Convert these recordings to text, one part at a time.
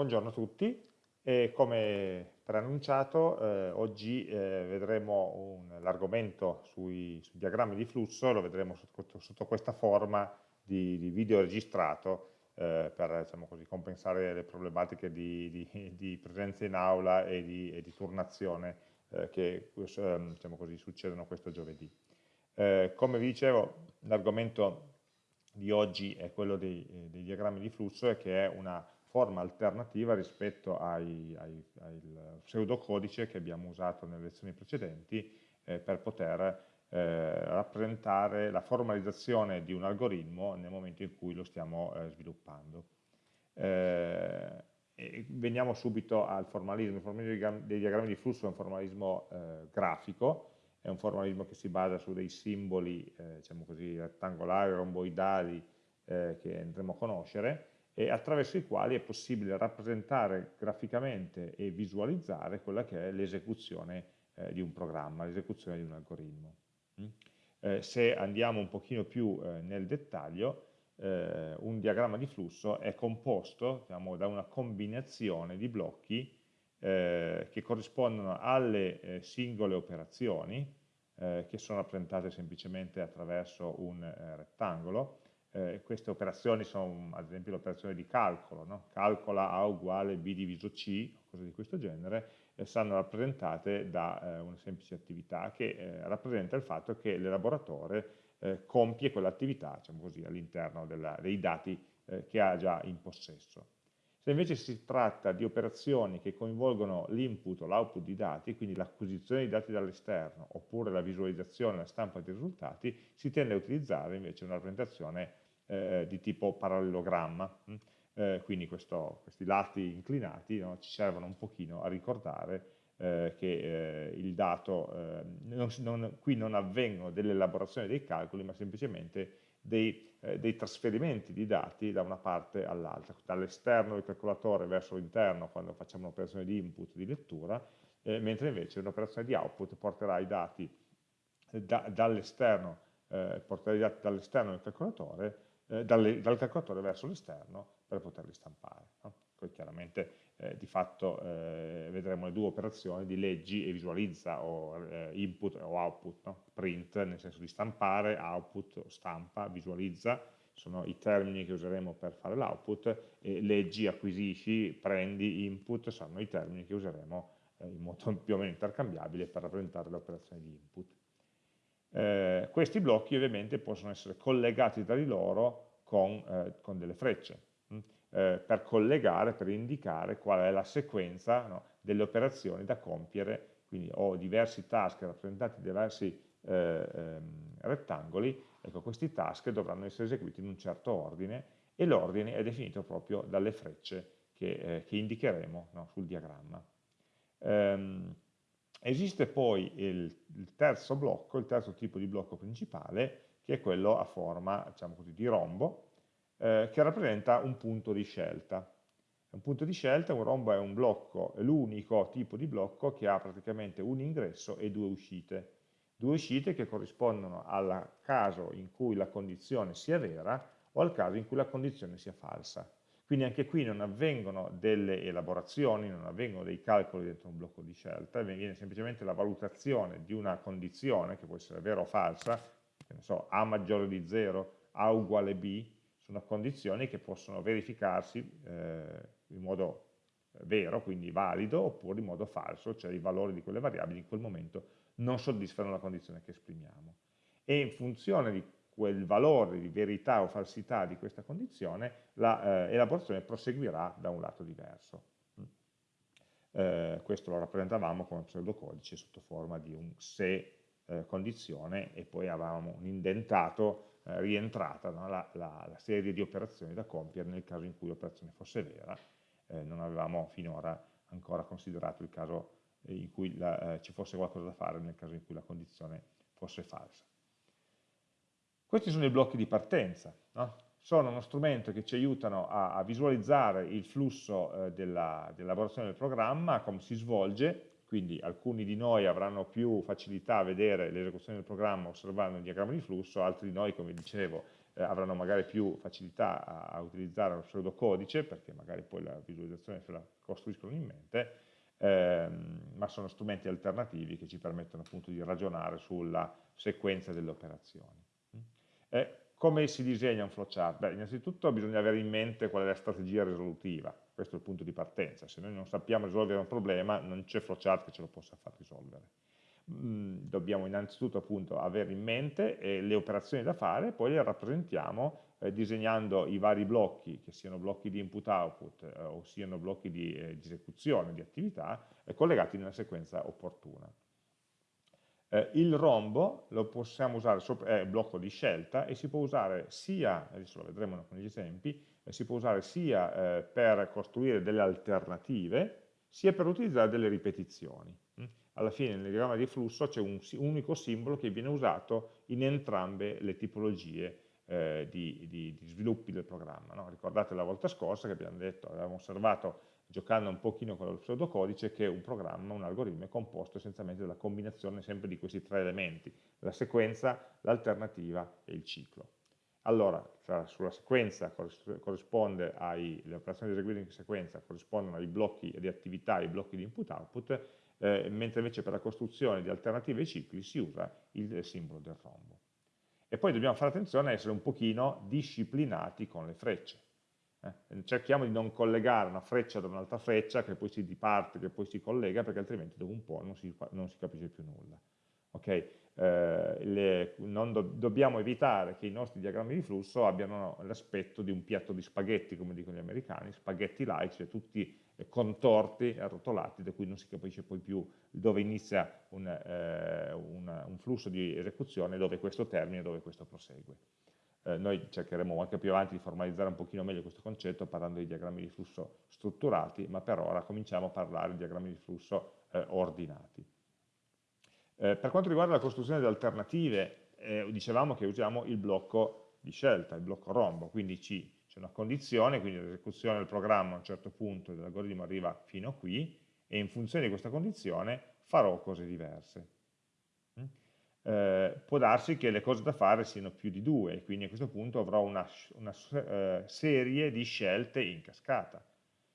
Buongiorno a tutti e come preannunciato eh, oggi eh, vedremo l'argomento sui, sui, diagrammi di flusso, lo vedremo sotto, sotto questa forma di, di video registrato eh, per diciamo così, compensare le problematiche di, di, di, presenza in aula e di, e turnazione eh, che ehm, diciamo così, succedono questo giovedì. Eh, come vi dicevo l'argomento di oggi è quello dei, eh, dei diagrammi di flusso e che è una forma alternativa rispetto ai, ai, al pseudocodice che abbiamo usato nelle lezioni precedenti eh, per poter eh, rappresentare la formalizzazione di un algoritmo nel momento in cui lo stiamo eh, sviluppando. Eh, veniamo subito al formalismo, il formalismo dei diagrammi di flusso è un formalismo eh, grafico, è un formalismo che si basa su dei simboli, eh, diciamo così, rettangolari, romboidali, che andremo a conoscere, e attraverso i quali è possibile rappresentare graficamente e visualizzare quella che è l'esecuzione eh, di un programma, l'esecuzione di un algoritmo. Mm? Eh, se andiamo un pochino più eh, nel dettaglio, eh, un diagramma di flusso è composto diciamo, da una combinazione di blocchi eh, che corrispondono alle eh, singole operazioni, che sono rappresentate semplicemente attraverso un rettangolo, eh, queste operazioni sono ad esempio l'operazione di calcolo, no? calcola A uguale B diviso C, cose di questo genere, e saranno rappresentate da eh, una semplice attività che eh, rappresenta il fatto che l'elaboratore eh, compie quell'attività diciamo all'interno dei dati eh, che ha già in possesso. Se invece si tratta di operazioni che coinvolgono l'input o l'output di dati, quindi l'acquisizione di dati dall'esterno oppure la visualizzazione la stampa dei risultati, si tende a utilizzare invece una rappresentazione eh, di tipo parallelogramma. Mm? Eh, quindi questo, questi lati inclinati no, ci servono un pochino a ricordare eh, che eh, il dato, eh, non, non, qui non avvengono delle elaborazioni dei calcoli, ma semplicemente dei, eh, dei, trasferimenti di dati da una parte all'altra, dall'esterno del calcolatore verso l'interno quando facciamo un'operazione di input, di lettura, eh, mentre invece un'operazione di output porterà i dati da, dall'esterno eh, dall'esterno del calcolatore eh, dalle, dal calcolatore verso l'esterno per poterli stampare. No? Poi chiaramente eh, di fatto eh, vedremo le due operazioni di leggi e visualizza o eh, input o output, no? print nel senso di stampare, output, stampa, visualizza, sono i termini che useremo per fare l'output e leggi, acquisisci, prendi, input saranno i termini che useremo eh, in modo più o meno intercambiabile per rappresentare l'operazione di input. Eh, questi blocchi ovviamente possono essere collegati tra di loro con, eh, con delle frecce, mh? Mm, eh, per collegare, per indicare qual è la sequenza no, delle operazioni da compiere, quindi ho diversi task rappresentati in diversi eh, ehm, rettangoli, ecco questi task dovranno essere eseguiti in un certo ordine e l'ordine è definito proprio dalle frecce che, eh, che indicheremo no, sul diagramma. Um, Esiste poi il, il, terzo blocco, il terzo tipo di blocco principale, che è quello a forma diciamo così, di rombo, eh, che rappresenta un punto di scelta. Un punto di scelta, un rombo è un blocco, è l'unico tipo di blocco che ha praticamente un ingresso e due uscite. Due uscite che corrispondono al caso in cui la condizione sia vera o al caso in cui la condizione sia falsa. Quindi anche qui non avvengono delle elaborazioni, non avvengono dei calcoli dentro un blocco di scelta, viene semplicemente la valutazione di una condizione, che può essere vera o falsa, che ne so, A maggiore di 0, A uguale B, sono condizioni che possono verificarsi eh, in modo vero, quindi valido, oppure in modo falso, cioè i valori di quelle variabili in quel momento non soddisfano la condizione che esprimiamo. E in funzione di quel valore di verità o falsità di questa condizione, l'elaborazione eh, proseguirà da un lato diverso. Mm. Eh, questo lo rappresentavamo con pseudocodice sotto forma di un se eh, condizione e poi avevamo un indentato eh, rientrata no? la, la, la, serie di operazioni da compiere nel caso in cui l'operazione fosse vera. Eh, non avevamo finora ancora considerato il caso in cui la, eh, ci fosse qualcosa da fare nel caso in cui la condizione fosse falsa. Questi sono i blocchi di partenza, no? sono uno strumento che ci aiutano a, a visualizzare il flusso eh, dell'elaborazione del programma, come si svolge, quindi alcuni di noi avranno più facilità a vedere l'esecuzione del programma osservando il diagramma di flusso, altri di noi, come dicevo, eh, avranno magari più facilità a, a, utilizzare lo pseudocodice, perché magari poi la visualizzazione se la costruiscono in mente, ehm, ma sono strumenti alternativi che ci permettono appunto di ragionare sulla sequenza delle operazioni. Eh, come si disegna un flowchart? Beh, innanzitutto bisogna avere in mente qual è la strategia risolutiva, questo è il punto di partenza, se noi non sappiamo risolvere un problema non c'è flowchart che ce lo possa far risolvere. Mm, dobbiamo innanzitutto appunto avere in mente eh, le operazioni da fare, poi le rappresentiamo eh, disegnando i vari blocchi, che siano blocchi di input-output eh, o siano blocchi di, eh, esecuzione, di attività, eh, collegati nella sequenza opportuna. Eh, il rombo lo possiamo usare, è un blocco di scelta e si può usare sia, adesso lo vedremo con gli esempi, si può usare sia per costruire delle alternative, sia per utilizzare delle ripetizioni alla fine nel diagramma di flusso c'è un, unico simbolo che viene usato in entrambe le tipologie eh, di, di, di, sviluppi del programma. No? Ricordate la volta scorsa che abbiamo detto, avevamo osservato giocando un pochino con lo pseudocodice che un programma, un algoritmo è composto essenzialmente dalla combinazione sempre di questi tre elementi, la sequenza, l'alternativa e il ciclo. Allora, sulla sequenza corrisponde ai, le operazioni eseguite in sequenza corrispondono ai blocchi di attività, ai blocchi di input-output, eh, mentre invece per la costruzione di alternative ai cicli si usa il simbolo del rombo. E poi dobbiamo fare attenzione a essere un pochino disciplinati con le frecce. Eh? Cerchiamo di non collegare una freccia da un'altra freccia che poi si diparte, che poi si collega, perché altrimenti dopo un po' non si, non si capisce più nulla. Okay? Eh, le, do, dobbiamo evitare che i nostri diagrammi di flusso abbiano l'aspetto di un piatto di spaghetti, come dicono gli americani, spaghetti-like, cioè tutti contorti, arrotolati, da cui non si capisce poi più dove inizia un, eh, un, un flusso di esecuzione, dove questo termina e dove questo prosegue. Eh, noi cercheremo anche più avanti di formalizzare un pochino meglio questo concetto parlando di diagrammi di flusso strutturati, ma per ora cominciamo a parlare di diagrammi di flusso eh, ordinati. Eh, per quanto riguarda la costruzione di alternative, eh, dicevamo che usiamo il blocco di scelta, il blocco rombo, quindi ci c'è una condizione, quindi l'esecuzione del programma a un certo punto dell'algoritmo arriva fino a qui e in funzione di questa condizione farò cose diverse. Mm? Eh, può darsi che le cose da fare siano più di due quindi a questo punto avrò una, una eh, serie di scelte in cascata.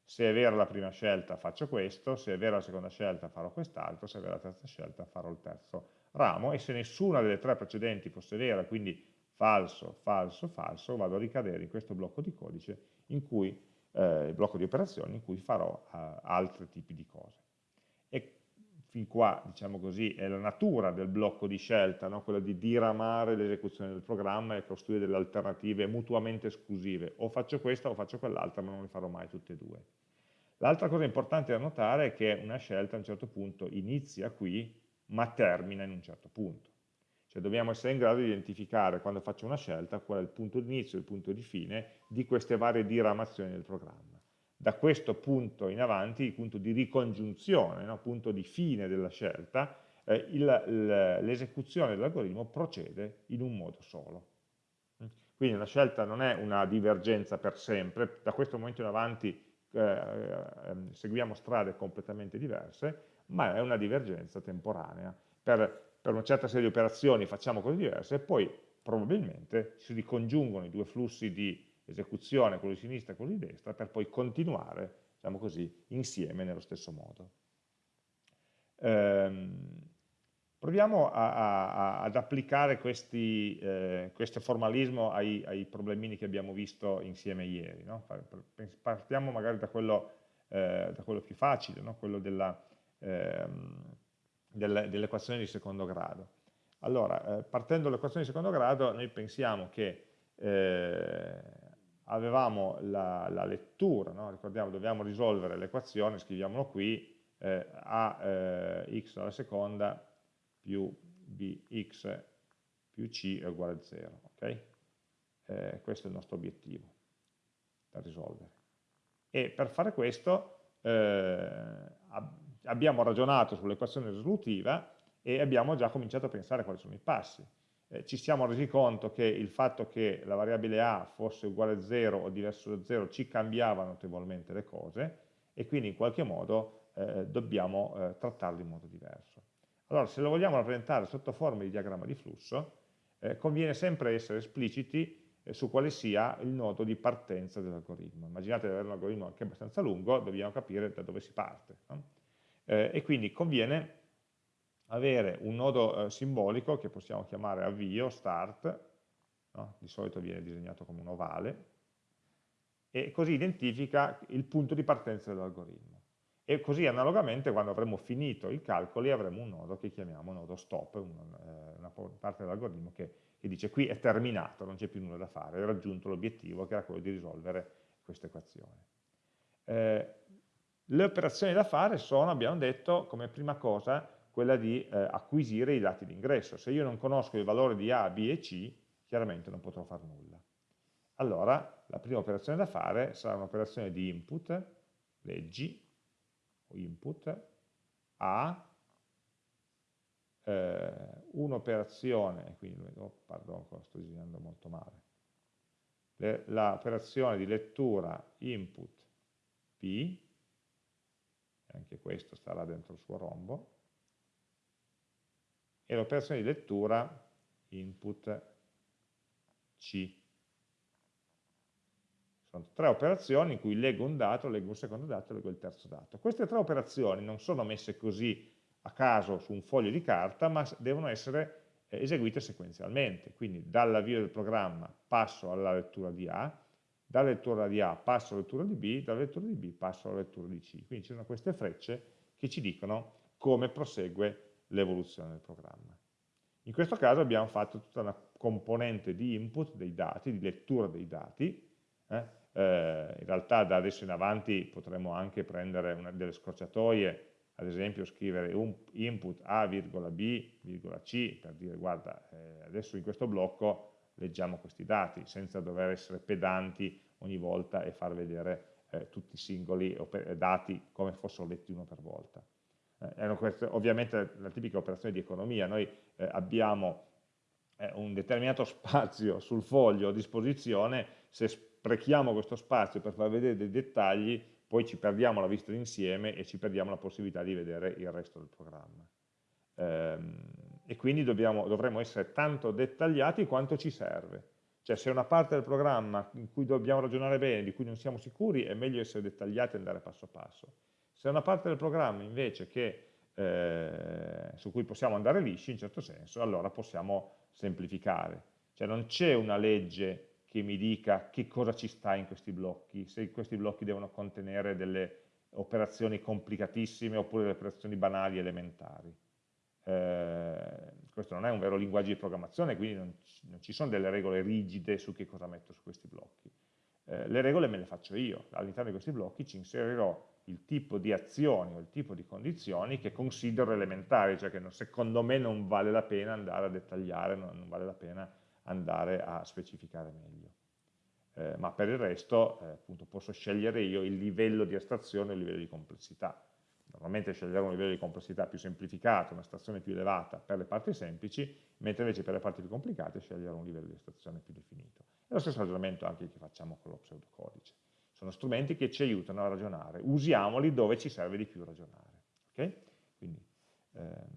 Se è vera la prima scelta faccio questo, se è vera la seconda scelta farò quest'altro, se è vera la terza scelta farò il terzo ramo e se nessuna delle tre precedenti fosse vera, quindi falso, falso, falso, vado a ricadere in questo blocco di codice in cui, eh, blocco di operazioni in cui farò eh, altri tipi di cose. Fin qua, diciamo così, è la natura del blocco di scelta, no? quella di diramare l'esecuzione del programma e costruire delle alternative mutuamente esclusive. O faccio questa o faccio quell'altra, ma non le farò mai tutte e due. L'altra cosa importante da notare è che una scelta a un certo punto inizia qui, ma termina in un certo punto. Cioè dobbiamo essere in grado di identificare quando faccio una scelta qual è il punto di inizio e il punto di fine di queste varie diramazioni del programma. Da questo punto in avanti, il punto di ricongiunzione, no? punto di fine della scelta, eh, l'esecuzione dell'algoritmo procede in un modo solo. Quindi una scelta non è una divergenza per sempre, da questo momento in avanti eh, eh, seguiamo strade completamente diverse, ma è una divergenza temporanea per per una certa serie di operazioni facciamo cose diverse e poi probabilmente si ricongiungono i due flussi di esecuzione, quello di sinistra e quello di destra, per poi continuare, diciamo così, insieme nello stesso modo. Ehm, proviamo a, a, ad applicare questi, eh, questo formalismo ai, ai, problemini che abbiamo visto insieme ieri. No? Partiamo magari da quello, eh, da quello più facile, no? quello. Ehm, dell'equazione di secondo grado. Allora, eh, partendo dall'equazione di secondo grado, noi pensiamo che eh, avevamo la, la lettura, no? ricordiamo, dobbiamo risolvere l'equazione, scriviamolo qui, eh, a eh, x alla seconda più bx più c è uguale a 0, ok? Eh, questo è il nostro obiettivo da risolvere. E per fare questo eh, abbiamo ragionato sull'equazione risolutiva e abbiamo già cominciato a pensare quali sono i passi. Eh, ci siamo resi conto che il fatto che la variabile a fosse uguale a 0 o diverso da 0 ci cambiava notevolmente le cose e quindi in qualche modo eh, dobbiamo eh, trattarlo in modo diverso. Allora, se lo vogliamo rappresentare sotto forma di diagramma di flusso, eh, conviene sempre essere espliciti eh, su quale sia il nodo di partenza dell'algoritmo. Immaginate di avere un algoritmo anche abbastanza lungo, dobbiamo capire da dove si parte. No? E quindi conviene avere un nodo eh, simbolico che possiamo chiamare avvio, start, no? di solito viene disegnato come un ovale, e così identifica il punto di partenza dell'algoritmo. E così analogamente quando avremo finito i calcoli avremo un nodo che chiamiamo nodo stop, una, eh, una parte dell'algoritmo che, che, dice qui è terminato, non c'è più nulla da fare, hai raggiunto l'obiettivo che era quello di risolvere questa equazione. Eh, le operazioni da fare sono, abbiamo detto, come prima cosa, quella di eh, acquisire i dati d'ingresso. Se io non conosco il valore di A, B e C, chiaramente non potrò fare nulla. Allora, la prima operazione da fare sarà un'operazione di input, leggi, o input, a eh, un'operazione, quindi, oh, pardon, sto disegnando molto male, l'operazione di lettura input P, anche questo starà dentro il suo rombo, e l'operazione di lettura input C. Sono tre operazioni in cui leggo un dato, leggo un secondo dato e leggo il terzo dato. Queste tre operazioni non sono messe così a caso su un foglio di carta, ma devono essere eh, eseguite sequenzialmente. Quindi dall'avvio del programma passo alla lettura di A, dalla lettura di A passo alla lettura di B, dalla lettura di B passo alla lettura di C. Quindi ci sono queste frecce che ci dicono come prosegue l'evoluzione del programma. In questo caso abbiamo fatto tutta una componente di input dei dati, di lettura dei dati, eh? eh, in realtà da adesso in avanti potremo anche prendere una, delle scorciatoie, ad esempio scrivere un input A, B, C, per dire guarda, eh, adesso in questo blocco leggiamo questi dati, senza dover essere pedanti ogni volta e far vedere eh, tutti i singoli dati come fossero letti uno per volta. Eh, queste, ovviamente la tipica operazione di economia, noi eh, abbiamo eh, un determinato spazio sul foglio a disposizione, se sprechiamo questo spazio per far vedere dei dettagli, poi ci perdiamo la vista d'insieme e ci perdiamo la possibilità di vedere il resto del programma. Ehm, e quindi dobbiamo, dovremo essere tanto dettagliati quanto ci serve. Cioè se una parte del programma in cui dobbiamo ragionare bene, di cui non siamo sicuri, è meglio essere dettagliati e andare passo passo. Se è una parte del programma invece che, eh, su cui possiamo andare lisci, in certo senso, allora possiamo semplificare. Cioè non c'è una legge che mi dica che cosa ci sta in questi blocchi, se questi blocchi devono contenere delle operazioni complicatissime oppure delle operazioni banali elementari. Eh, questo non è un vero linguaggio di programmazione, quindi non, non, ci sono delle regole rigide su che cosa metto su questi blocchi. Eh, le regole me le faccio io, all'interno di questi blocchi ci inserirò il tipo di azioni o il tipo di condizioni che considero elementari, cioè che secondo me non vale la pena andare a dettagliare, non, non vale la pena andare a specificare meglio. Eh, ma per il resto eh, appunto, posso scegliere io il livello di astrazione e il livello di complessità. Normalmente sceglierò un livello di complessità più semplificato, un'astrazione più elevata per le parti semplici, mentre invece per le parti più complicate sceglierò un livello di astrazione più definito. È lo stesso ragionamento anche che facciamo con lo pseudocodice. Sono strumenti che ci aiutano a ragionare, usiamoli dove ci serve di più ragionare. Okay? Quindi, ehm,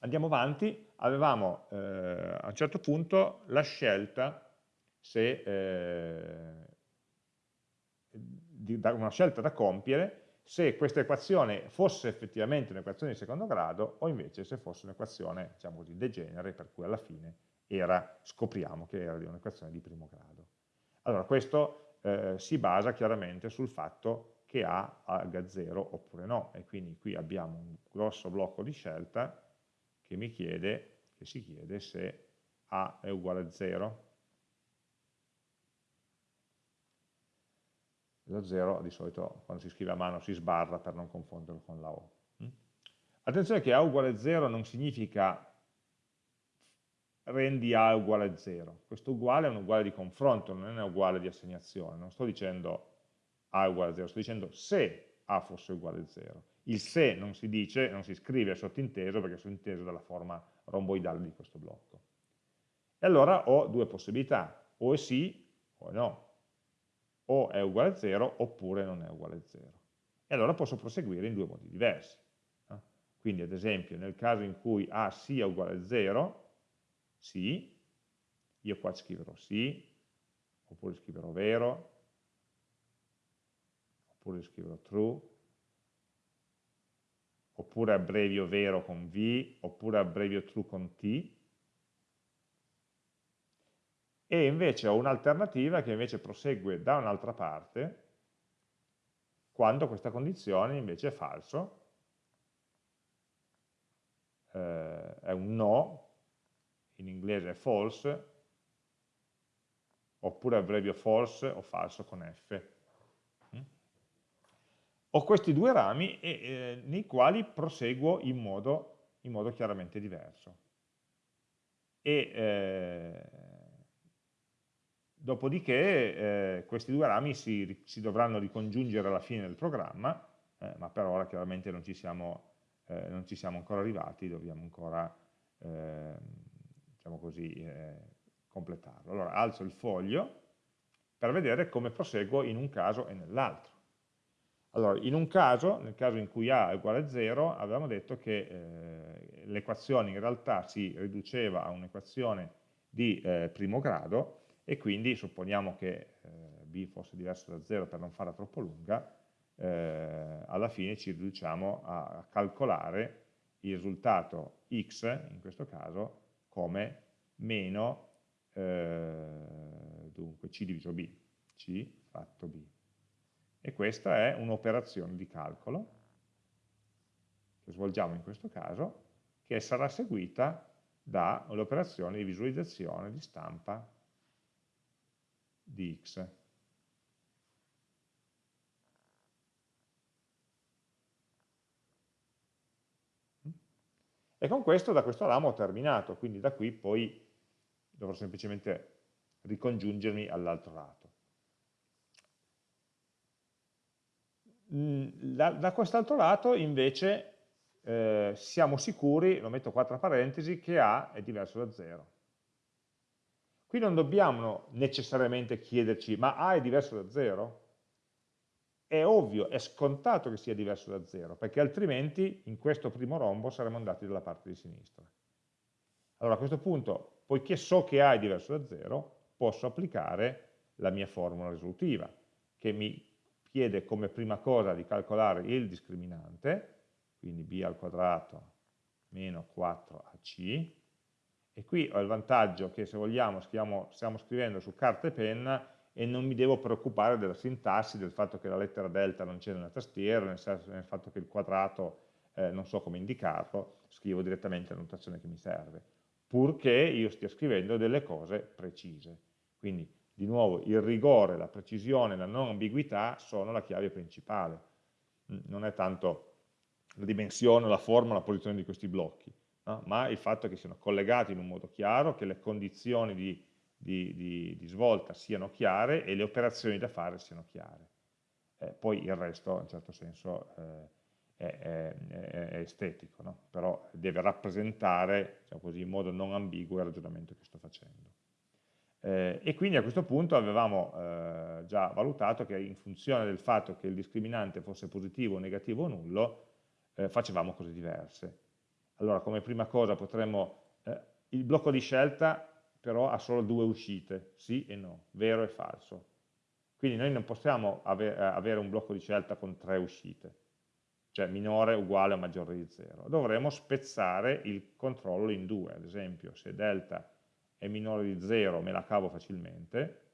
andiamo avanti, avevamo eh, a un certo punto la scelta se, eh, di, una scelta da compiere se questa equazione fosse effettivamente un'equazione di secondo grado o invece se fosse un'equazione, diciamo così, degenere, per cui alla fine era, scopriamo che era un'equazione di primo grado. Allora, questo eh, si basa chiaramente sul fatto che A valga 0 oppure no, e quindi qui abbiamo un grosso blocco di scelta che mi chiede, che si chiede se A è uguale a 0. Lo 0 di solito quando si scrive a mano si sbarra per non confonderlo con la O. Mm? Attenzione che A uguale a 0 non significa rendi A uguale a 0. Questo uguale è un uguale di confronto, non è un uguale di assegnazione. Non sto dicendo A è uguale a 0, sto dicendo se A fosse uguale a 0. Il se non si dice, non si scrive sottinteso perché è sottinteso dalla forma romboidale di questo blocco. E allora ho due possibilità, o è sì o è no, o è uguale a 0 oppure non è uguale a 0. E allora posso proseguire in due modi diversi. Quindi ad esempio nel caso in cui A sia uguale a 0, sì, io qua scriverò sì, oppure scriverò vero, oppure scriverò true, oppure abbrevio vero con V, oppure abbrevio true con T, e invece ho un'alternativa che invece prosegue da un'altra parte, quando questa condizione invece è falso, eh, è un no, in inglese è false, oppure abbrevio false o falso con F. Mm? Ho questi due rami e, eh, nei quali proseguo in modo, in modo chiaramente diverso. E, eh, dopodiché eh, questi due rami si, si, dovranno ricongiungere alla fine del programma, eh, ma per ora chiaramente non ci siamo, eh, non ci siamo ancora arrivati, dobbiamo ancora ehm, diciamo così, eh, completarlo. Allora alzo il foglio per vedere come proseguo in un caso e nell'altro. Allora, in un caso, nel caso in cui A è uguale a 0, avevamo detto che eh, l'equazione in realtà si riduceva a un'equazione di eh, primo grado e quindi supponiamo che eh, B fosse diverso da 0 per non farla troppo lunga, eh, alla fine ci riduciamo a, a calcolare il risultato x, in questo caso, come meno eh, dunque C diviso B, C fatto B. E questa è un'operazione di calcolo che svolgiamo in questo caso, che sarà seguita dall'operazione di visualizzazione di stampa di x. E con questo, da questo ramo ho terminato, quindi da qui poi dovrò semplicemente ricongiungermi all'altro lato. Mm, da, da quest'altro lato invece eh, siamo sicuri, lo metto qua tra parentesi, che A è diverso da 0. Qui non dobbiamo necessariamente chiederci, ma A è diverso da 0? È ovvio, è scontato che sia diverso da 0, perché altrimenti in questo primo rombo saremmo andati dalla parte di sinistra. Allora a questo punto poiché so che A è diverso da 0, posso applicare la mia formula risolutiva, che mi chiede come prima cosa di calcolare il discriminante, quindi b al quadrato meno 4ac, e qui ho il vantaggio che se vogliamo stiamo, stiamo scrivendo su carta e penna e non mi devo preoccupare della sintassi, del fatto che la lettera delta non c'è nella tastiera, nel, senso, nel fatto che il quadrato eh, non so come indicarlo, scrivo direttamente la notazione che mi serve purché io stia scrivendo delle cose precise. Quindi, di nuovo, il rigore, la precisione, la non ambiguità sono la chiave principale. Mm, non è tanto la dimensione, la forma, la posizione di questi blocchi, no? ma il fatto che siano collegati in un modo chiaro, che le condizioni di, di, di, di svolta siano chiare e le operazioni da fare siano chiare. Eh, poi il resto, in un certo senso, eh, è, è, è estetico, no? però deve rappresentare diciamo così, in modo non ambiguo il ragionamento che sto facendo. Eh, e quindi a questo punto avevamo eh, già valutato che in funzione del fatto che il discriminante fosse positivo, negativo o nullo, eh, facevamo cose diverse. Allora come prima cosa potremmo, eh, il blocco di scelta però ha solo due uscite, sì e no, vero e falso. Quindi noi non possiamo ave avere un blocco di scelta con tre uscite, cioè minore uguale o maggiore di 0. Dovremo spezzare il controllo in due, ad esempio se delta è minore di 0 me la cavo facilmente,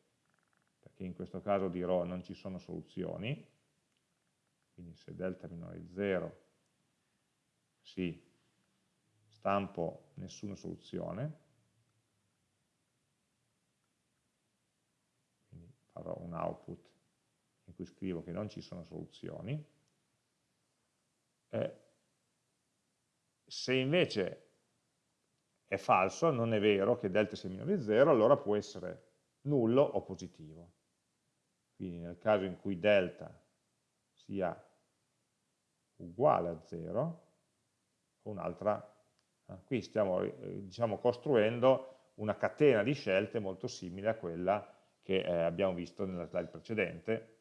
perché in questo caso dirò non ci sono soluzioni, quindi se delta è minore di 0, sì, stampo nessuna soluzione, quindi farò un output in cui scrivo che non ci sono soluzioni, eh, se invece è falso, non è vero che delta sia minore di 0, allora può essere nullo o positivo. Quindi nel caso in cui delta sia uguale a 0, un'altra, eh, qui stiamo eh, diciamo, costruendo una catena di scelte molto simile a quella che eh, abbiamo visto nella slide precedente,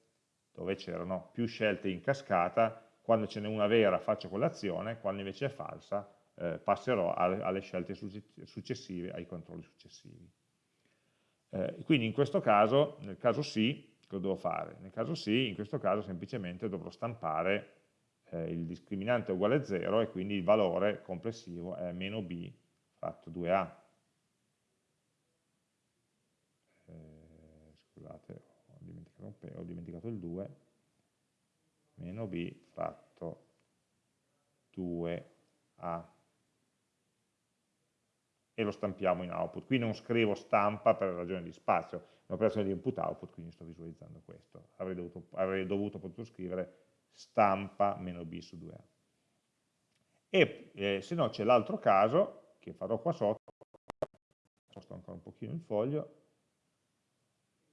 dove c'erano più scelte in cascata quando ce n'è una vera faccio quell'azione, quando invece è falsa eh, passerò alle, alle, scelte successive, ai controlli successivi. Eh, quindi in questo caso, nel caso sì, cosa devo fare? Nel caso sì, in questo caso semplicemente dovrò stampare eh, il discriminante uguale a 0 e quindi il valore complessivo è meno b fratto 2a. Scusate, ho dimenticato, ho dimenticato il 2, meno b fratto 2a e lo stampiamo in output. Qui non scrivo stampa per ragione di spazio, è un'operazione di input-output, quindi sto visualizzando questo. Avrei dovuto, avrei dovuto potuto scrivere stampa meno b su 2a. E eh, se no c'è l'altro caso, che farò qua sotto, sposto ancora un pochino il foglio,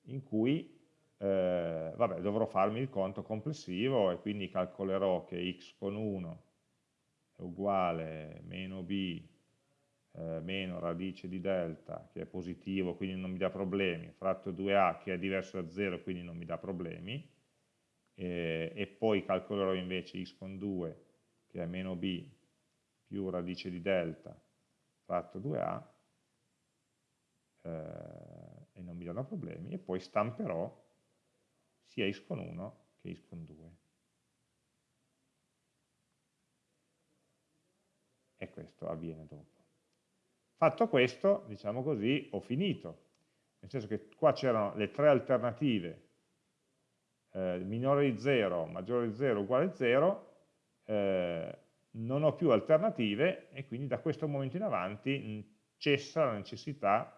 in cui eh, vabbè, dovrò farmi il conto complessivo e quindi calcolerò che x con 1 è uguale meno b eh, meno radice di delta che è positivo quindi non mi dà problemi, fratto 2a che è diverso da 0 quindi non mi dà problemi e, e poi calcolerò invece x con 2 che è meno b più radice di delta fratto 2a eh, e non mi danno problemi e poi stamperò sia x con 1 che x con 2 e questo avviene dopo. Fatto questo, diciamo così, ho finito. Nel senso che qua c'erano le tre alternative eh, minore di 0, maggiore di 0, uguale a 0, eh, non ho più alternative e quindi da questo momento in avanti cessa la necessità,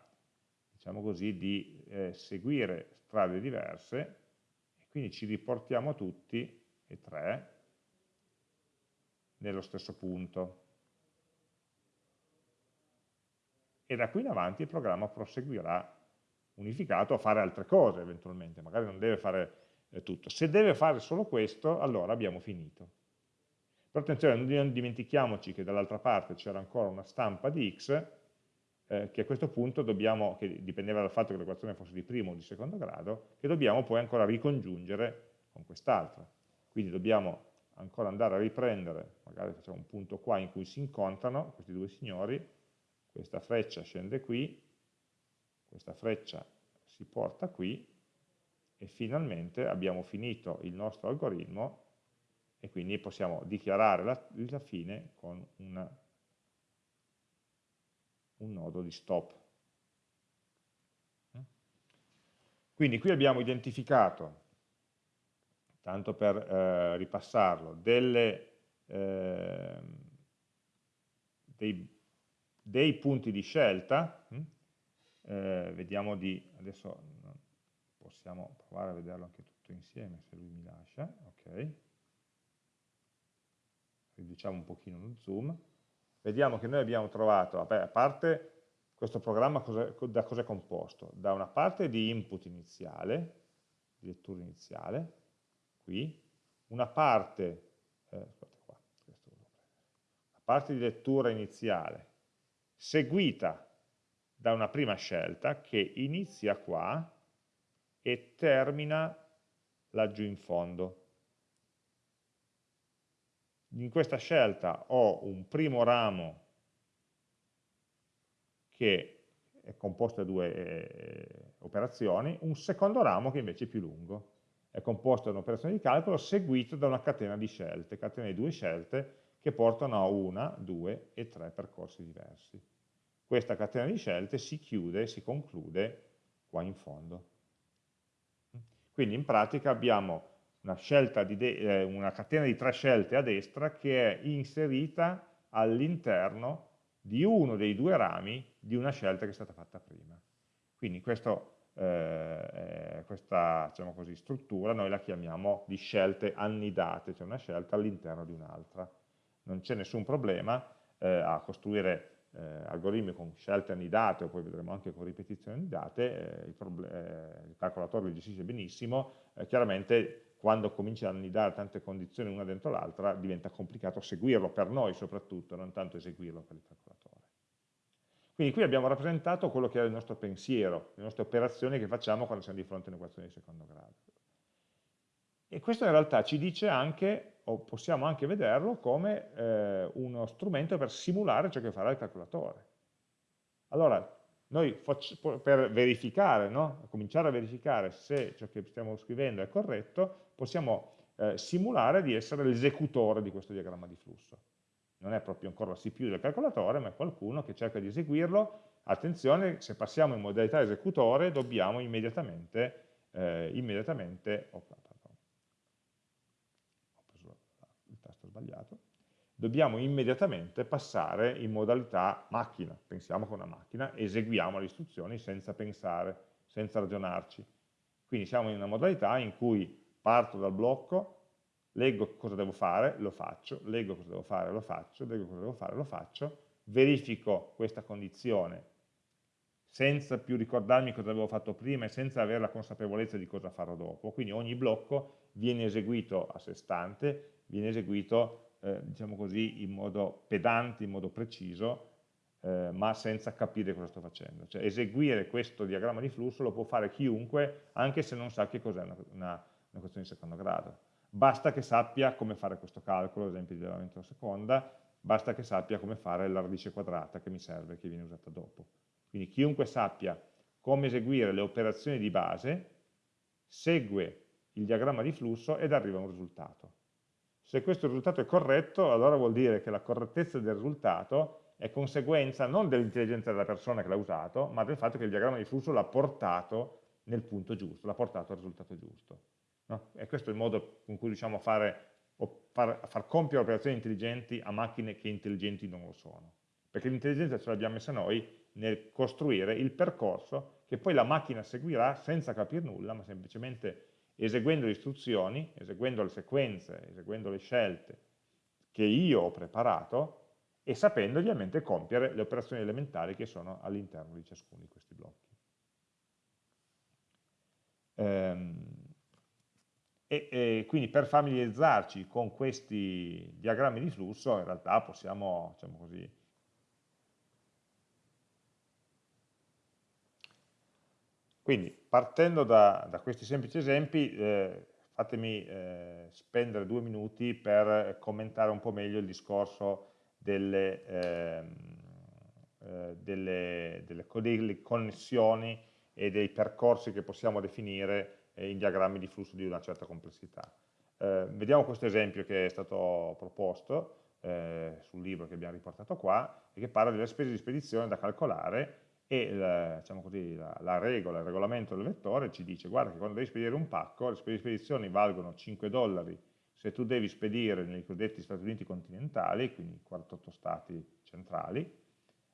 diciamo così, di eh, seguire strade diverse e quindi ci riportiamo tutti e tre nello stesso punto. E da qui in avanti il programma proseguirà unificato a fare altre cose eventualmente, magari non deve fare tutto. Se deve fare solo questo, allora abbiamo finito. Però attenzione, non dimentichiamoci che dall'altra parte c'era ancora una stampa di x, eh, che a questo punto dobbiamo, che dipendeva dal fatto che l'equazione fosse di primo o di secondo grado, che dobbiamo poi ancora ricongiungere con quest'altra. Quindi dobbiamo ancora andare a riprendere, magari facciamo un punto qua in cui si incontrano questi due signori, questa freccia scende qui, questa freccia si porta qui, e finalmente abbiamo finito il nostro algoritmo e quindi possiamo dichiarare la, la fine con una, un nodo di stop. Quindi qui abbiamo identificato, tanto per eh, ripassarlo, delle, eh, dei, dei, punti di scelta, hm? eh, vediamo di, adesso possiamo provare a vederlo anche tutto insieme se lui mi lascia, ok, riduciamo un pochino lo zoom, vediamo che noi abbiamo trovato, vabbè, a parte questo programma da cosa è composto? Da una parte di input iniziale, di lettura iniziale, qui, una parte, eh, qua, una parte di lettura iniziale, seguita da una prima scelta che inizia qua e termina laggiù in fondo. In questa scelta ho un primo ramo che è composto da due eh, operazioni, un secondo ramo che invece è più lungo, è composto da un'operazione di calcolo seguito da una catena di scelte, catena di due scelte che portano a una, due e tre percorsi diversi. Questa catena di scelte si chiude, si conclude qua in fondo. Quindi in pratica abbiamo una, eh, una catena di tre scelte a destra che è inserita all'interno di uno dei due rami di una scelta che è stata fatta prima. Quindi questo, eh, questa diciamo così, struttura noi la chiamiamo di scelte annidate, cioè una scelta all'interno di un'altra. Non c'è nessun problema eh, a costruire eh, algoritmi con scelte annidate, o poi vedremo anche con ripetizioni annidate, eh, il, eh, il, calcolatore li gestisce benissimo, eh, chiaramente quando comincia a annidare tante condizioni una dentro l'altra diventa complicato seguirlo per noi soprattutto, non tanto eseguirlo per il calcolatore. Quindi qui abbiamo rappresentato quello che è il nostro pensiero, le nostre operazioni che facciamo quando siamo di fronte a un'equazione di secondo grado. E questo in realtà ci dice anche o possiamo anche vederlo come eh, uno strumento per simulare ciò che farà il calcolatore. Allora, noi per verificare, no? cominciare a verificare se ciò che stiamo scrivendo è corretto, possiamo eh, simulare di essere l'esecutore di questo diagramma di flusso. Non è proprio ancora la CPU del calcolatore, ma è qualcuno che cerca di eseguirlo. Attenzione, se passiamo in modalità esecutore dobbiamo immediatamente, eh, immediatamente oh, pardon, ho preso il tasto sbagliato, dobbiamo immediatamente passare in modalità macchina, pensiamo con una macchina, eseguiamo le istruzioni senza pensare, senza ragionarci. Quindi siamo in una modalità in cui parto dal blocco, leggo cosa devo fare, lo faccio, leggo cosa devo fare, lo faccio, leggo cosa devo fare, lo faccio, verifico questa condizione senza più ricordarmi cosa avevo fatto prima e senza avere la consapevolezza di cosa farò dopo. Quindi ogni blocco viene eseguito a sé stante, viene eseguito eh, diciamo così, in modo pedante, in modo preciso, eh, ma senza capire cosa sto facendo. Cioè eseguire questo diagramma di flusso lo può fare chiunque, anche se non sa che cos'è una, una, una questione di secondo grado. Basta che sappia come fare questo calcolo, ad esempio di elevamento alla seconda, basta che sappia come fare la radice quadrata che mi serve, che viene usata dopo. Quindi chiunque sappia come eseguire le operazioni di base, segue il diagramma di flusso ed arriva a un risultato. Se questo risultato è corretto, allora vuol dire che la correttezza del risultato è conseguenza non dell'intelligenza della persona che l'ha usato, ma del fatto che il diagramma di flusso l'ha portato nel punto giusto, l'ha portato al risultato giusto. No? E questo è il modo con cui riusciamo a fare, far, far compiere operazioni intelligenti a macchine che intelligenti non lo sono. Perché l'intelligenza ce l'abbiamo messa noi nel costruire il percorso che poi la macchina seguirà senza capire nulla, ma semplicemente eseguendo le istruzioni, eseguendo le sequenze, eseguendo le scelte che io ho preparato e sapendo ovviamente compiere le operazioni elementari che sono all'interno di ciascuno di questi blocchi. Ehm, e, e, quindi per familiarizzarci con questi diagrammi di flusso in realtà possiamo, diciamo così, Quindi partendo da, da questi semplici esempi, eh, fatemi eh, spendere due minuti per commentare un po' meglio il discorso delle, ehm, eh, delle, delle, delle, connessioni e dei percorsi che possiamo definire eh, in diagrammi di flusso di una certa complessità. Eh, vediamo questo esempio che è stato proposto eh, sul libro che abbiamo riportato qua e che parla delle spese di spedizione da calcolare e la, diciamo così, la, la, regola, il regolamento del vettore ci dice guarda che quando devi spedire un pacco le spedizione valgono 5 dollari se tu devi spedire nei cosiddetti Stati Uniti continentali, quindi 48 stati centrali,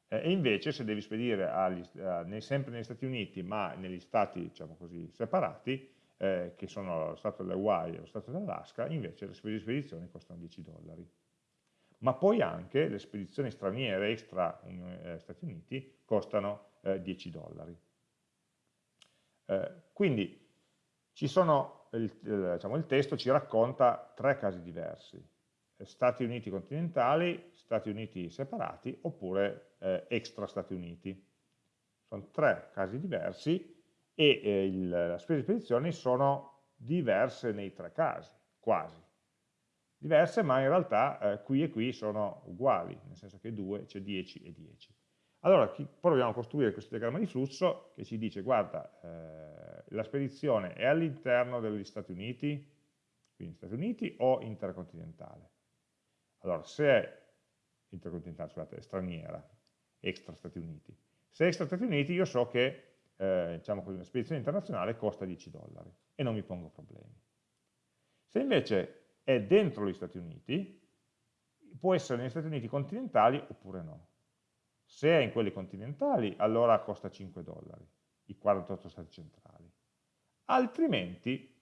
eh, e invece se devi spedire agli, eh, nei, sempre negli Stati Uniti ma negli stati diciamo così, separati, eh, che sono lo stato delle Hawaii e lo stato dell'Alaska, invece le spedizione costano 10 dollari ma poi anche le spedizioni straniere extra eh, Stati Uniti costano eh, 10 dollari. Eh, quindi il, il, diciamo, il, testo ci racconta tre casi diversi, Stati Uniti continentali, Stati Uniti separati oppure eh, extra Stati Uniti. Sono tre casi diversi e eh, il, le spese di spedizione sono diverse nei tre casi, quasi diverse, ma in realtà eh, qui e qui sono uguali, nel senso che 2 c'è 10 e 10. Allora proviamo a costruire questo diagramma di flusso che ci dice, guarda, eh, la spedizione è all'interno degli Stati Uniti, quindi Stati Uniti o intercontinentale. Allora, se è intercontinentale, scusate, è straniera, extra Stati Uniti. Se è extra Stati Uniti io so che eh, diciamo così, una spedizione internazionale costa 10 dollari e non mi pongo problemi. Se invece è dentro gli Stati Uniti, può essere negli Stati Uniti continentali oppure no. Se è in quelli continentali, allora costa 5 dollari, i 48 stati centrali. Altrimenti,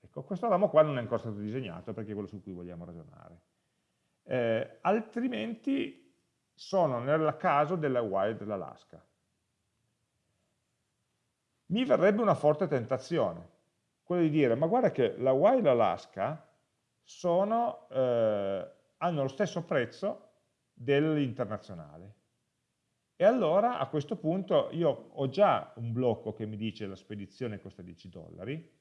ecco, questo ramo qua non è ancora stato disegnato perché è quello su cui vogliamo ragionare. Eh, altrimenti sono nel caso della Hawaii e dell'Alaska. Mi verrebbe una forte tentazione, quello di dire, ma guarda che la Hawaii e l'Alaska eh, hanno lo stesso prezzo dell'internazionale. E allora a questo punto io ho già un blocco che mi dice la spedizione costa 10 dollari,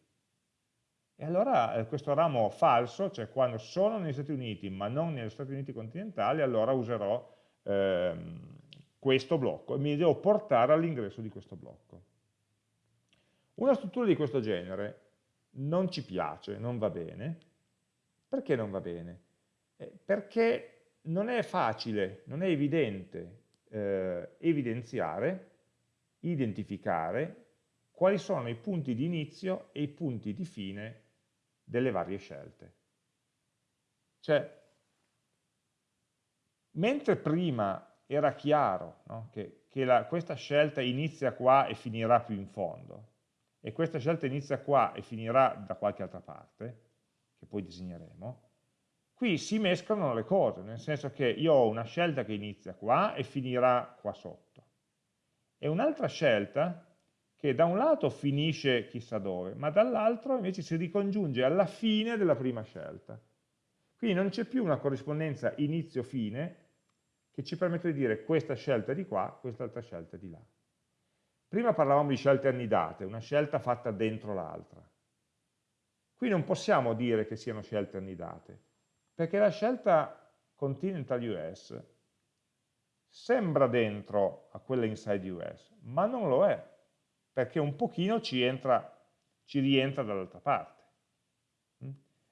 e allora eh, questo ramo falso, cioè quando sono negli Stati Uniti ma non negli Stati Uniti continentali, allora userò ehm, questo blocco e mi devo portare all'ingresso di questo blocco. Una struttura di questo genere non ci piace, non va bene. Perché non va bene? Eh, perché non è facile, non è evidente eh, evidenziare, identificare quali sono i punti di inizio e i punti di fine delle varie scelte. Cioè, mentre prima era chiaro no, che, che la, questa scelta inizia qua e finirà più in fondo, e questa scelta inizia qua e finirà da qualche altra parte, che poi disegneremo, qui si mescolano le cose, nel senso che io ho una scelta che inizia qua e finirà qua sotto, e un'altra scelta che da un lato finisce chissà dove, ma dall'altro invece si ricongiunge alla fine della prima scelta. Quindi non c'è più una corrispondenza inizio-fine che ci permette di dire questa scelta è di qua, quest'altra scelta è di là. Prima parlavamo di scelte annidate, una scelta fatta dentro l'altra. Qui non possiamo dire che siano scelte annidate, perché la scelta Continental US sembra dentro a quella inside US, ma non lo è perché un pochino ci, entra, ci rientra dall'altra parte. Mm?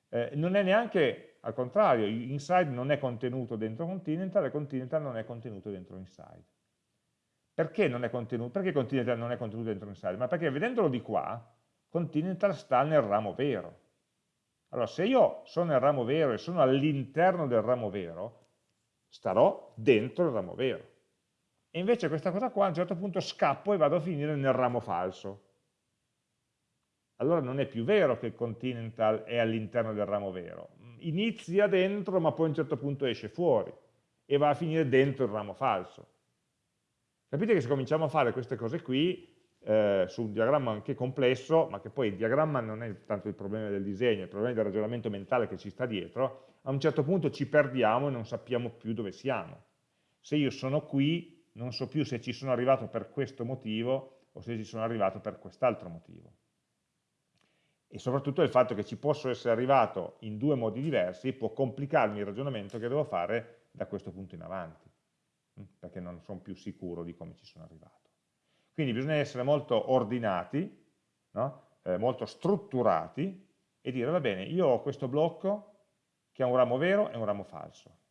Eh, non è neanche, al contrario, inside non è contenuto dentro Continental e Continental non è contenuto dentro inside. Perché, non è contenuto, perché Continental non è contenuto dentro inside? Ma perché vedendolo di qua, Continental sta nel ramo vero. Allora, se io sono nel ramo vero e sono all'interno del ramo vero, starò dentro il ramo vero. E invece questa cosa qua a un certo punto scappo e vado a finire nel ramo falso. Allora non è più vero che continental è all'interno del ramo vero. Inizia dentro ma poi a un certo punto esce fuori e va a finire dentro il ramo falso. Capite che se cominciamo a fare queste cose qui, eh, su un diagramma anche complesso, ma che poi il diagramma non è tanto il problema del disegno, il problema del ragionamento mentale che ci sta dietro, a un certo punto ci perdiamo e non sappiamo più dove siamo. Se io sono qui, non so più se ci sono arrivato per questo motivo o se ci sono arrivato per quest'altro motivo. E soprattutto il fatto che ci posso essere arrivato in due modi diversi può complicarmi il ragionamento che devo fare da questo punto in avanti, perché non sono più sicuro di come ci sono arrivato. Quindi bisogna essere molto ordinati, no? eh, molto strutturati e dire, va bene, io ho questo blocco che ha un ramo vero e un ramo falso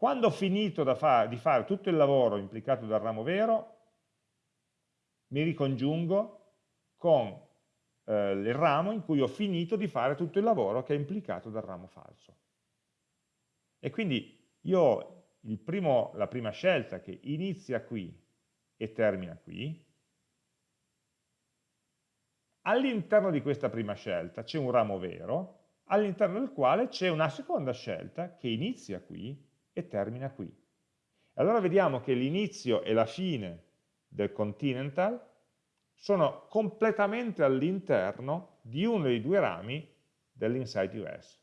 quando ho finito fa di fare tutto il lavoro implicato dal ramo vero, mi ricongiungo con eh, il ramo in cui ho finito di fare tutto il lavoro che è implicato dal ramo falso. E quindi io ho primo, la prima scelta che inizia qui e termina qui, all'interno di questa prima scelta c'è un ramo vero, all'interno del quale c'è una seconda scelta che inizia qui e termina qui. Allora vediamo che l'inizio e la fine del continental sono completamente all'interno di uno dei due rami dell'inside US.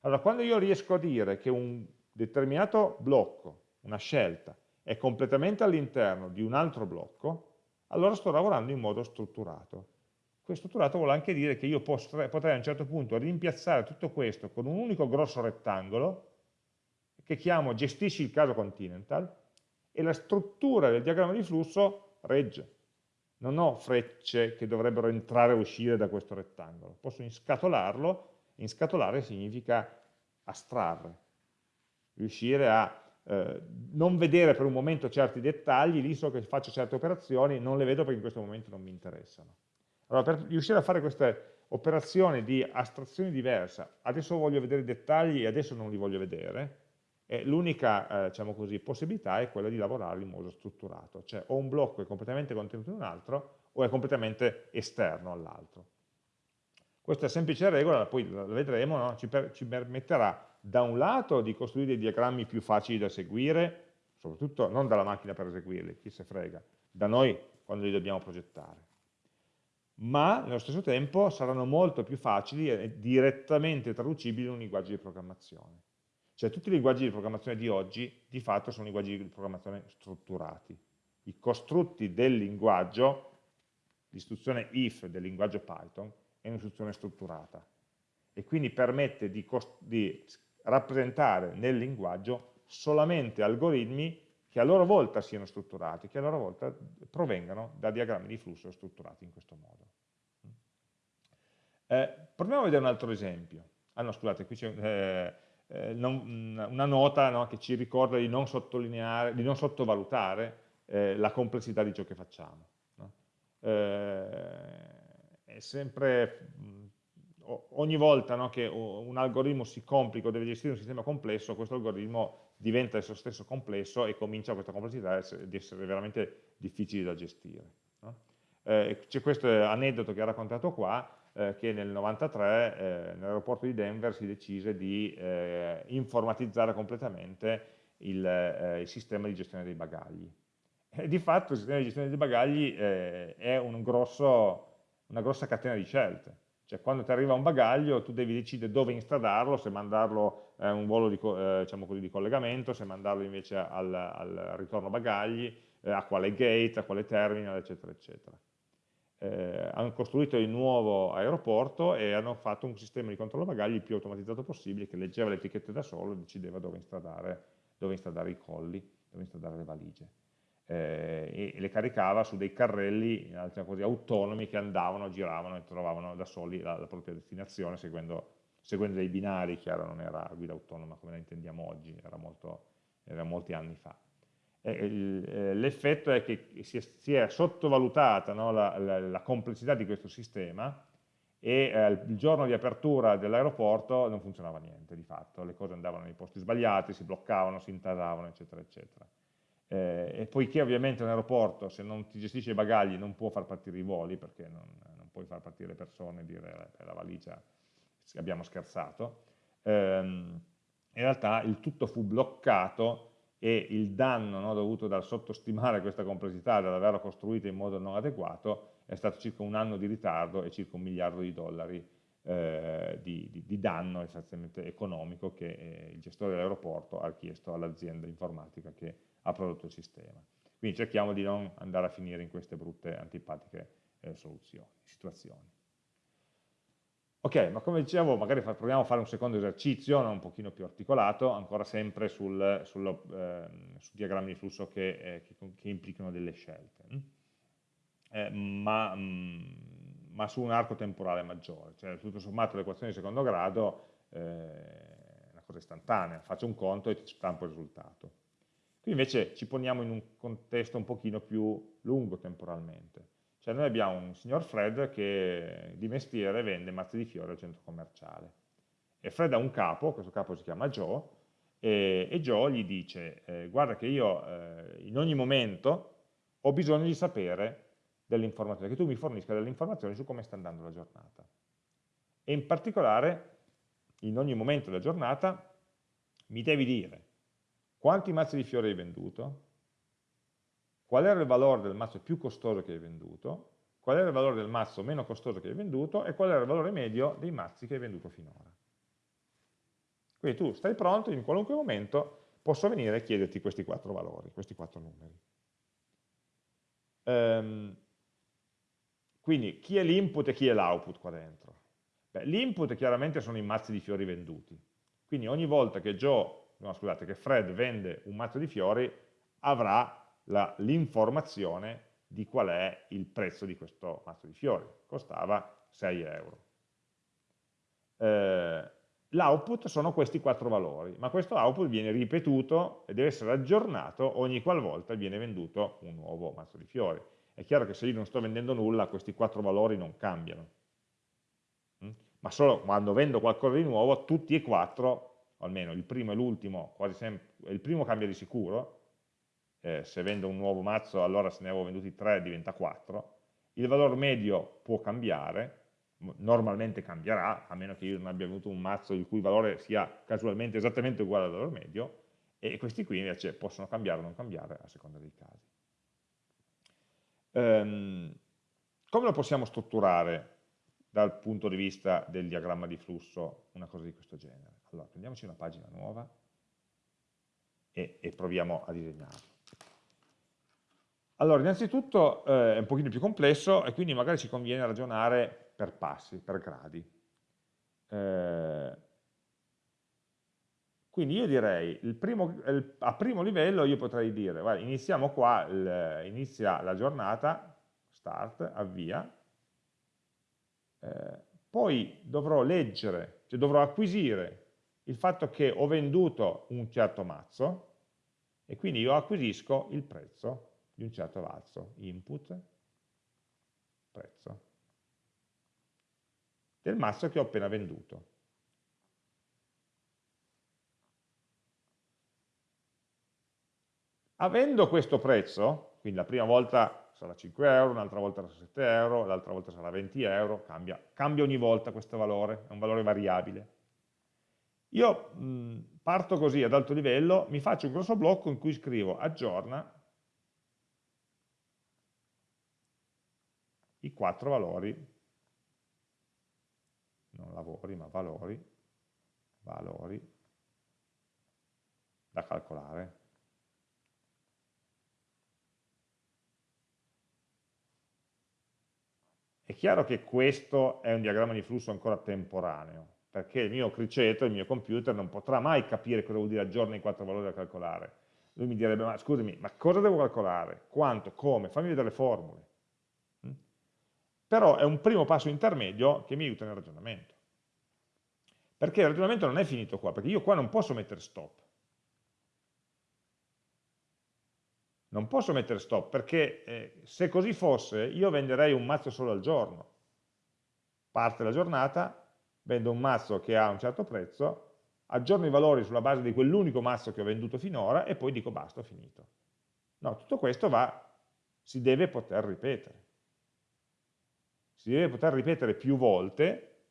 Allora, quando io riesco a dire che un determinato blocco, una scelta, è completamente all'interno di un altro blocco, allora sto lavorando in modo strutturato. Questo strutturato vuole anche dire che io potrei a un certo punto rimpiazzare tutto questo con un unico grosso rettangolo che chiamo gestisci il caso continental e la struttura del diagramma di flusso regge. Non ho frecce che dovrebbero entrare e uscire da questo rettangolo. Posso inscatolarlo, inscatolare significa astrarre, riuscire a eh, non vedere per un momento certi dettagli, lì so che faccio certe operazioni, non le vedo perché in questo momento non mi interessano. Allora, per riuscire a fare queste operazioni di astrazione diversa, adesso voglio vedere i dettagli e adesso non li voglio vedere, l'unica eh, diciamo possibilità è quella di lavorare in modo strutturato, cioè o un blocco è completamente contenuto in un altro o è completamente esterno all'altro. Questa semplice regola, poi la vedremo, no? ci, per, ci, permetterà da un lato di costruire dei diagrammi più facili da seguire, soprattutto non dalla macchina per eseguirli, chi se frega, da noi quando li dobbiamo progettare, ma nello stesso tempo saranno molto più facili e direttamente traducibili in un linguaggio di programmazione. Cioè tutti i linguaggi di programmazione di oggi di fatto sono linguaggi di programmazione strutturati. I costrutti del linguaggio, l'istruzione if del linguaggio Python è un'istruzione strutturata e quindi permette di, di rappresentare nel linguaggio solamente algoritmi che a loro volta siano strutturati, che a loro volta provengano da diagrammi di flusso strutturati in questo modo. Eh, proviamo a vedere un altro esempio. Ah no, scusate, qui c'è eh, eh, una nota no, che ci ricorda di non, sottolineare, di non sottovalutare eh, la complessità di ciò che facciamo. No? Eh, è sempre, ogni volta no, che un algoritmo si complica o deve gestire un sistema complesso, questo algoritmo diventa esso stesso complesso e comincia questa complessità ad essere veramente difficile da gestire. Eh, c'è questo aneddoto che ha raccontato qua, eh, che nel 93 eh, nell'aeroporto di Denver si decise di eh, informatizzare completamente il, eh, il, sistema di gestione dei bagagli. E di fatto il sistema di gestione dei bagagli eh, è un grosso, una grossa catena di scelte. Cioè quando ti arriva un bagaglio tu devi decidere dove instradarlo, se mandarlo a un volo di, diciamo così, di, collegamento, se mandarlo invece al, al ritorno bagagli, a quale gate, a quale terminal, eccetera, eccetera eh, hanno costruito il nuovo aeroporto e hanno fatto un sistema di controllo bagagli il più automatizzato possibile che leggeva le etichette da solo e decideva dove instradare, dove instradare i colli, dove instradare le valigie. Eh, e le caricava su dei carrelli così, autonomi che andavano, giravano e trovavano da soli la, la propria destinazione seguendo, seguendo, dei binari, chiaro non era guida autonoma come la intendiamo oggi, era, molto, era molti anni fa. L'effetto è che si è, si è sottovalutata no, la, la, la, complessità di questo sistema e eh, il giorno di apertura dell'aeroporto non funzionava niente di fatto, le cose andavano nei posti sbagliati, si bloccavano, si intasavano, eccetera, eccetera. Eh, e poiché ovviamente un aeroporto, se non ti gestisce i bagagli, non può far partire i voli, perché non, non puoi far partire persone e dire per la valigia abbiamo scherzato, ehm, in realtà il tutto fu bloccato e il danno no, dovuto dal sottostimare questa complessità, dall'averla costruita in modo non adeguato, è stato circa un anno di ritardo e circa un miliardo di dollari eh, di, di, di, danno essenzialmente economico che eh, il gestore dell'aeroporto ha chiesto all'azienda informatica che ha prodotto il sistema. Quindi cerchiamo di non andare a finire in queste brutte, antipatiche eh, soluzioni, situazioni. Ok, ma come dicevo, magari proviamo a fare un secondo esercizio, no? un pochino più articolato, ancora sempre sul, sullo, eh, su diagrammi di flusso che, eh, che, che implicano delle scelte, mm? eh, ma, mh, mm, ma, su un arco temporale maggiore, cioè tutto sommato l'equazione di secondo grado eh, è una cosa istantanea, faccio un conto e ti stampo il risultato. Qui invece ci poniamo in un contesto un pochino più lungo temporalmente. Cioè noi abbiamo un signor Fred che di mestiere vende mazzi di fiori al centro commerciale. E Fred ha un capo, questo capo si chiama Joe, e, e Joe gli dice eh, guarda che io eh, in ogni momento ho bisogno di sapere delle informazioni, che tu mi fornisca delle informazioni su come sta andando la giornata. E in particolare, in ogni momento della giornata, mi devi dire quanti mazzi di fiori hai venduto, qual era il valore del mazzo più costoso che hai venduto, qual era il valore del mazzo meno costoso che hai venduto e qual era il valore medio dei mazzi che hai venduto finora. Quindi tu stai pronto, in qualunque momento posso venire e chiederti questi quattro valori, questi quattro numeri. Um, quindi chi è l'input e chi è l'output qua dentro? L'input chiaramente sono i mazzi di fiori venduti. Quindi ogni volta che Joe, no, scusate, che Fred vende un mazzo di fiori, avrà l'informazione di qual è il prezzo di questo mazzo di fiori, costava 6 euro. Eh, L'output sono questi quattro valori, ma questo output viene ripetuto e deve essere aggiornato ogni qualvolta viene venduto un nuovo mazzo di fiori. È chiaro che se io non sto vendendo nulla, questi quattro valori non cambiano. Mm? Ma solo quando vendo qualcosa di nuovo, tutti e quattro, almeno il primo e l'ultimo, quasi sempre, il primo cambia di sicuro, eh, se vendo un nuovo mazzo allora se ne avevo venduti 3 diventa 4, il valore medio può cambiare, normalmente cambierà, a meno che io non abbia avuto un mazzo il cui valore sia casualmente esattamente uguale al valore medio, e questi qui invece possono cambiare o non cambiare a seconda dei casi. Um, come lo possiamo strutturare dal punto di vista del diagramma di flusso una cosa di questo genere? Allora, prendiamoci una pagina nuova e, e proviamo a disegnarlo. Allora, innanzitutto eh, è un pochino più complesso e quindi magari ci conviene ragionare per passi, per gradi. Eh, Quindi io direi, primo, a primo livello io potrei dire, guarda, iniziamo qua, il, inizia la giornata, start, avvia, eh, poi dovrò leggere, cioè dovrò acquisire il fatto che ho venduto un certo mazzo e quindi io acquisisco il prezzo di un certo mazzo, input, prezzo, del mazzo che ho appena venduto. Avendo questo prezzo, quindi la prima volta sarà 5 euro, un'altra volta sarà 7 euro, l'altra volta sarà 20 euro, cambia, cambia, ogni volta questo valore, è un valore variabile. Io mh, parto così ad alto livello, mi faccio un grosso blocco in cui scrivo aggiorna i quattro valori, non lavori ma valori, valori da calcolare. È chiaro che questo è un diagramma di flusso ancora temporaneo, perché il mio criceto, il mio computer, non potrà mai capire cosa vuol dire aggiorna i quattro valori da calcolare. Lui mi direbbe, ma scusami, ma cosa devo calcolare? Quanto? Come? Fammi vedere le formule. Mm? Però è un primo passo intermedio che mi aiuta nel ragionamento. Perché il ragionamento non è finito qua, perché io qua non posso mettere stop. non posso mettere stop perché eh, se così fosse io venderei un mazzo solo al giorno. Parte la giornata, vendo un mazzo che ha un certo prezzo, aggiorno i valori sulla base di quell'unico mazzo che ho venduto finora e poi dico basta, ho finito. No, tutto questo va, si deve poter ripetere. Si deve poter ripetere più volte,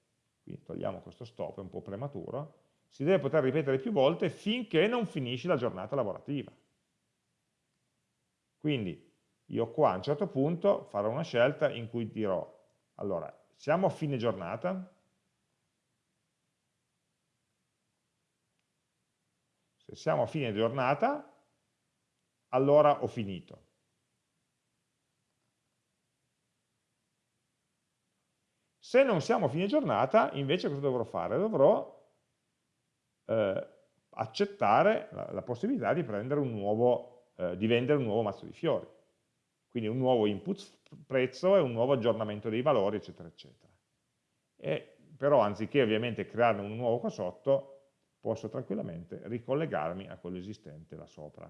qui togliamo questo stop, è un po' prematuro, si deve poter ripetere più volte finché non finisci la giornata lavorativa. Quindi io qua a un certo punto farò una scelta in cui dirò, allora, siamo a fine giornata, se siamo a fine giornata, allora ho finito. Se non siamo a fine giornata, invece cosa dovrò fare? Dovrò eh, accettare la, la possibilità di un nuovo eh, di vendere un nuovo mazzo di fiori. Quindi un nuovo input prezzo e un nuovo aggiornamento dei valori, eccetera, eccetera. E, però anziché ovviamente crearne un nuovo qua sotto, posso tranquillamente ricollegarmi a quello esistente là sopra.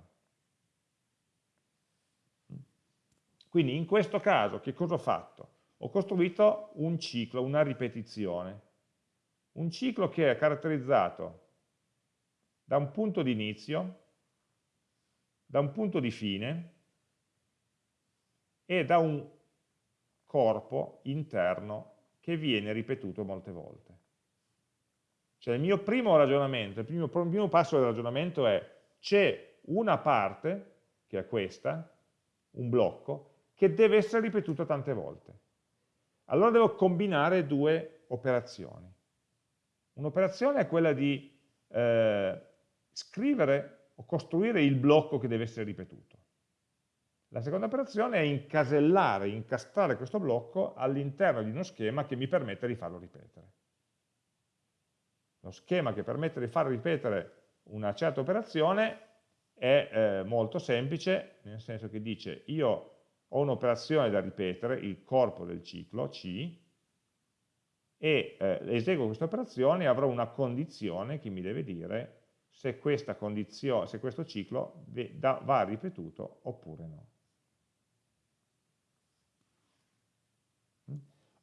Quindi in questo caso che cosa ho fatto? Ho costruito un ciclo, una ripetizione, un ciclo che è caratterizzato da un punto di inizio, da un punto di fine e da un corpo interno che viene ripetuto molte volte. Cioè il mio primo ragionamento, il primo, primo passo del ragionamento è c'è una parte, che è questa, un blocco, che deve essere ripetuto tante volte. Allora devo combinare due operazioni. Un'operazione è quella di eh, scrivere o costruire il blocco che deve essere ripetuto. La seconda operazione è incasellare, incastrare questo blocco all'interno di uno schema che mi permette di farlo ripetere. Lo schema che permette di far ripetere una certa operazione è eh, molto semplice, nel senso che dice io ho un'operazione da ripetere, il corpo del ciclo, C, e eh, eseguo questa operazione e avrò una condizione che mi deve dire se, se questo ciclo va ripetuto oppure no.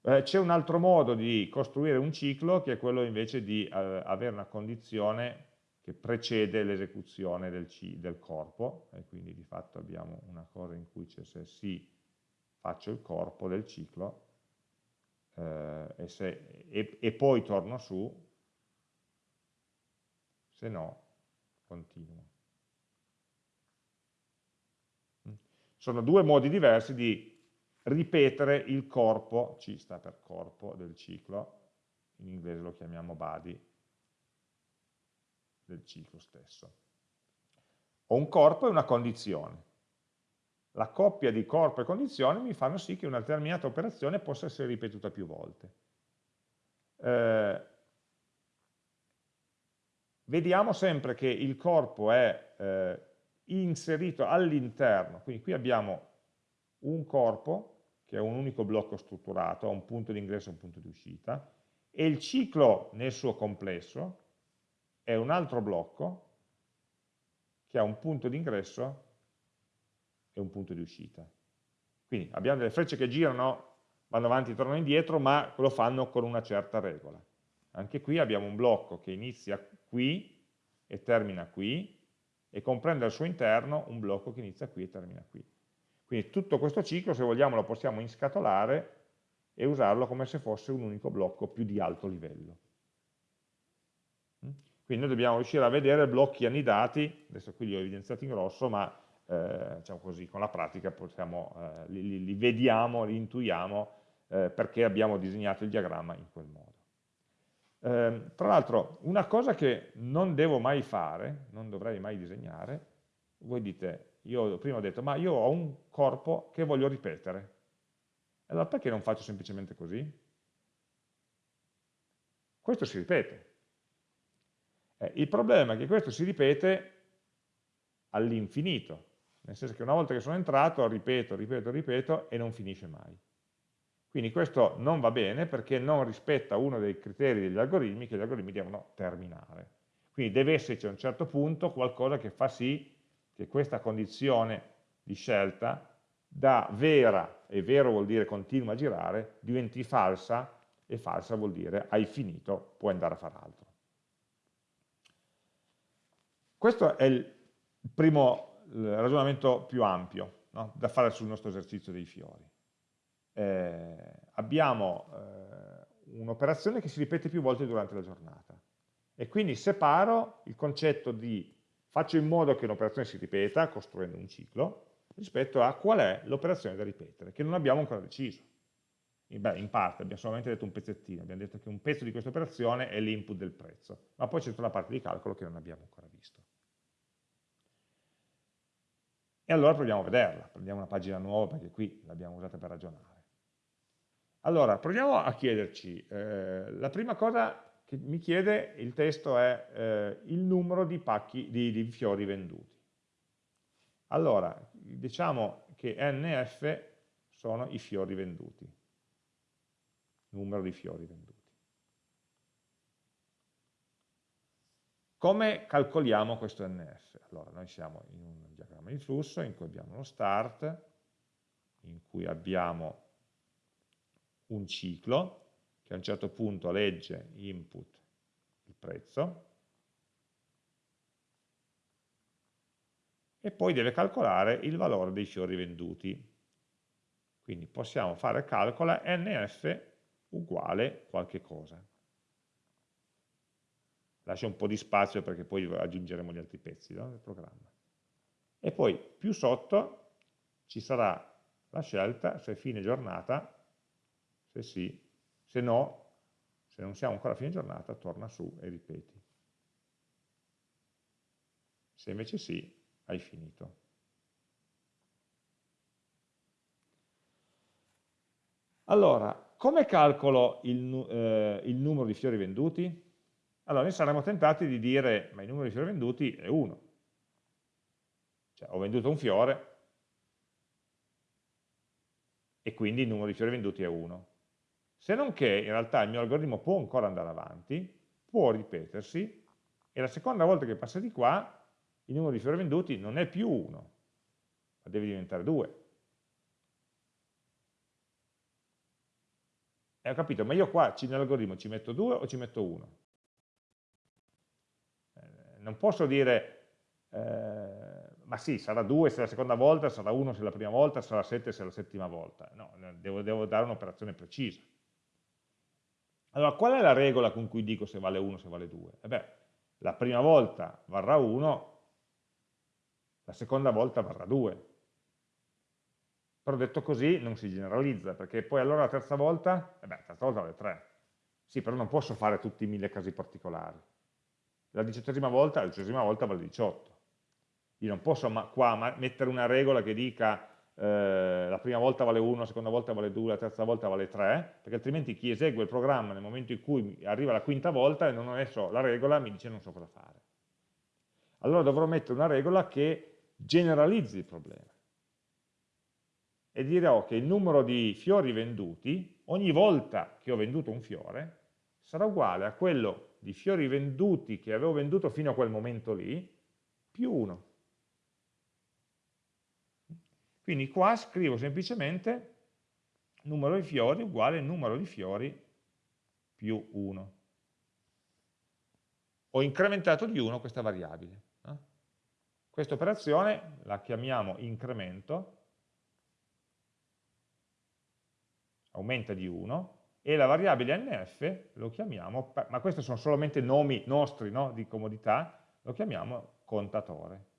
Eh, C'è un altro modo di costruire un ciclo che è quello invece di eh, avere una condizione che precede l'esecuzione del, del, corpo e quindi di fatto abbiamo una cosa in cui c'è se sì faccio il corpo del ciclo eh, e, se, e, e poi torno su se no continuo. Mm. Sono due modi diversi di ripetere il corpo, C sta per corpo del ciclo, in inglese lo chiamiamo body, del ciclo stesso. Ho un corpo e una condizione. La coppia di corpo e condizione mi fanno sì che una determinata operazione possa essere ripetuta più volte. Eh, vediamo sempre che il corpo è eh, inserito all'interno, quindi qui abbiamo un corpo che è un unico blocco strutturato, ha un punto di ingresso e un punto di uscita, e il ciclo nel suo complesso è un altro blocco che ha un punto di ingresso e un punto di uscita. Quindi abbiamo delle frecce che girano, vanno avanti e tornano indietro, ma lo fanno con una certa regola. Anche qui abbiamo un blocco che inizia qui e termina qui, e comprende al suo interno un blocco che inizia qui e termina qui. Quindi tutto questo ciclo, se vogliamo, lo possiamo inscatolare e usarlo come se fosse un unico blocco più di alto livello. Mm? Quindi noi dobbiamo riuscire a vedere blocchi annidati, adesso qui li ho evidenziati in rosso, ma eh, diciamo così, con la pratica possiamo, eh, li, li, vediamo, li intuiamo eh, perché abbiamo disegnato il diagramma in quel modo. Eh, tra l'altro, una cosa che non devo mai fare, non dovrei mai disegnare, voi dite, io prima ho detto, ma io ho un corpo che voglio ripetere. Allora perché non faccio semplicemente così? Questo si ripete. Eh, il problema è che questo si ripete all'infinito, nel senso che una volta che sono entrato ripeto, ripeto, ripeto e non finisce mai. Quindi questo non va bene perché non rispetta uno dei criteri degli algoritmi che gli algoritmi devono terminare. Quindi deve esserci a un certo punto qualcosa che fa sì che questa condizione di scelta da vera, e vero vuol dire continua a girare, diventi falsa e falsa vuol dire hai finito, puoi andare a fare altro. Questo è il primo ragionamento più ampio no? da fare sul nostro esercizio dei fiori eh, abbiamo eh, un'operazione che si ripete più volte durante la giornata e quindi separo il concetto di faccio in modo che un'operazione si ripeta costruendo un ciclo rispetto a qual è l'operazione da ripetere che non abbiamo ancora deciso Beh, in parte, abbiamo solamente detto un pezzettino, abbiamo detto che un pezzo di questa operazione è l'input del prezzo, ma poi c'è tutta la parte di calcolo che non abbiamo ancora visto. E allora proviamo a vederla, prendiamo una pagina nuova perché qui l'abbiamo usata per ragionare. Allora, proviamo a chiederci, eh, la prima cosa mi chiede il testo è eh, il numero di, pacchi, di, di fiori venduti. Allora, diciamo che NF sono i fiori venduti, numero di fiori venduti. Come calcoliamo questo NF? Allora, noi siamo in un diagramma di flusso in cui abbiamo uno start, in cui abbiamo un ciclo che a un certo punto legge input il prezzo e poi deve calcolare il valore dei fiori venduti. Quindi possiamo fare calcola nf uguale qualche cosa. Lascio un po' di spazio perché poi aggiungeremo gli altri pezzi no, del programma. E poi più sotto ci sarà la scelta se fine giornata se sì, se no, se non siamo ancora a fine giornata, torna su e ripeti. Se invece sì, hai finito. Allora, come calcolo il, eh, il, numero di fiori venduti? Allora, noi saremmo tentati di dire, ma il numero di fiori venduti è 1. Cioè, ho venduto un fiore e quindi il numero di fiori venduti è 1 se non che in realtà il mio algoritmo può ancora andare avanti, può ripetersi, e la seconda volta che passa di qua, il numero di fiori venduti non è più 1, ma deve diventare 2. E ho capito, ma io qua nell'algoritmo ci metto 2 o ci metto 1? Eh, non posso dire, eh, ma sì, sarà 2 se la seconda volta, sarà 1 se la prima volta, sarà 7 se la settima volta. No, devo, devo dare un'operazione precisa. Allora, qual è la regola con cui dico se vale 1 o se vale 2? Eh beh, la prima volta varrà 1, la seconda volta varrà 2. Però detto così non si generalizza, perché poi allora la terza volta, eh beh, la terza volta vale 3. Sì, però non posso fare tutti i mille casi particolari. La diciottesima volta, la diciottesima volta vale 18. Io non posso ma qua ma mettere una regola che dica eh, la prima volta vale 1, la seconda volta vale 2, la terza volta vale 3, perché altrimenti chi esegue il programma nel momento in cui arriva la quinta volta e non ho messo la regola mi dice non so cosa fare. Allora dovrò mettere una regola che generalizzi il problema e dirò che il numero di fiori venduti, ogni volta che ho venduto un fiore, sarà uguale a quello di fiori venduti che avevo venduto fino a quel momento lì, più 1. Quindi qua scrivo semplicemente numero di fiori uguale numero di fiori più 1. Ho incrementato di 1 questa variabile. Questa operazione la chiamiamo incremento, aumenta di 1, e la variabile nf lo chiamiamo, ma questi sono solamente nomi nostri no? di comodità, lo chiamiamo contatore.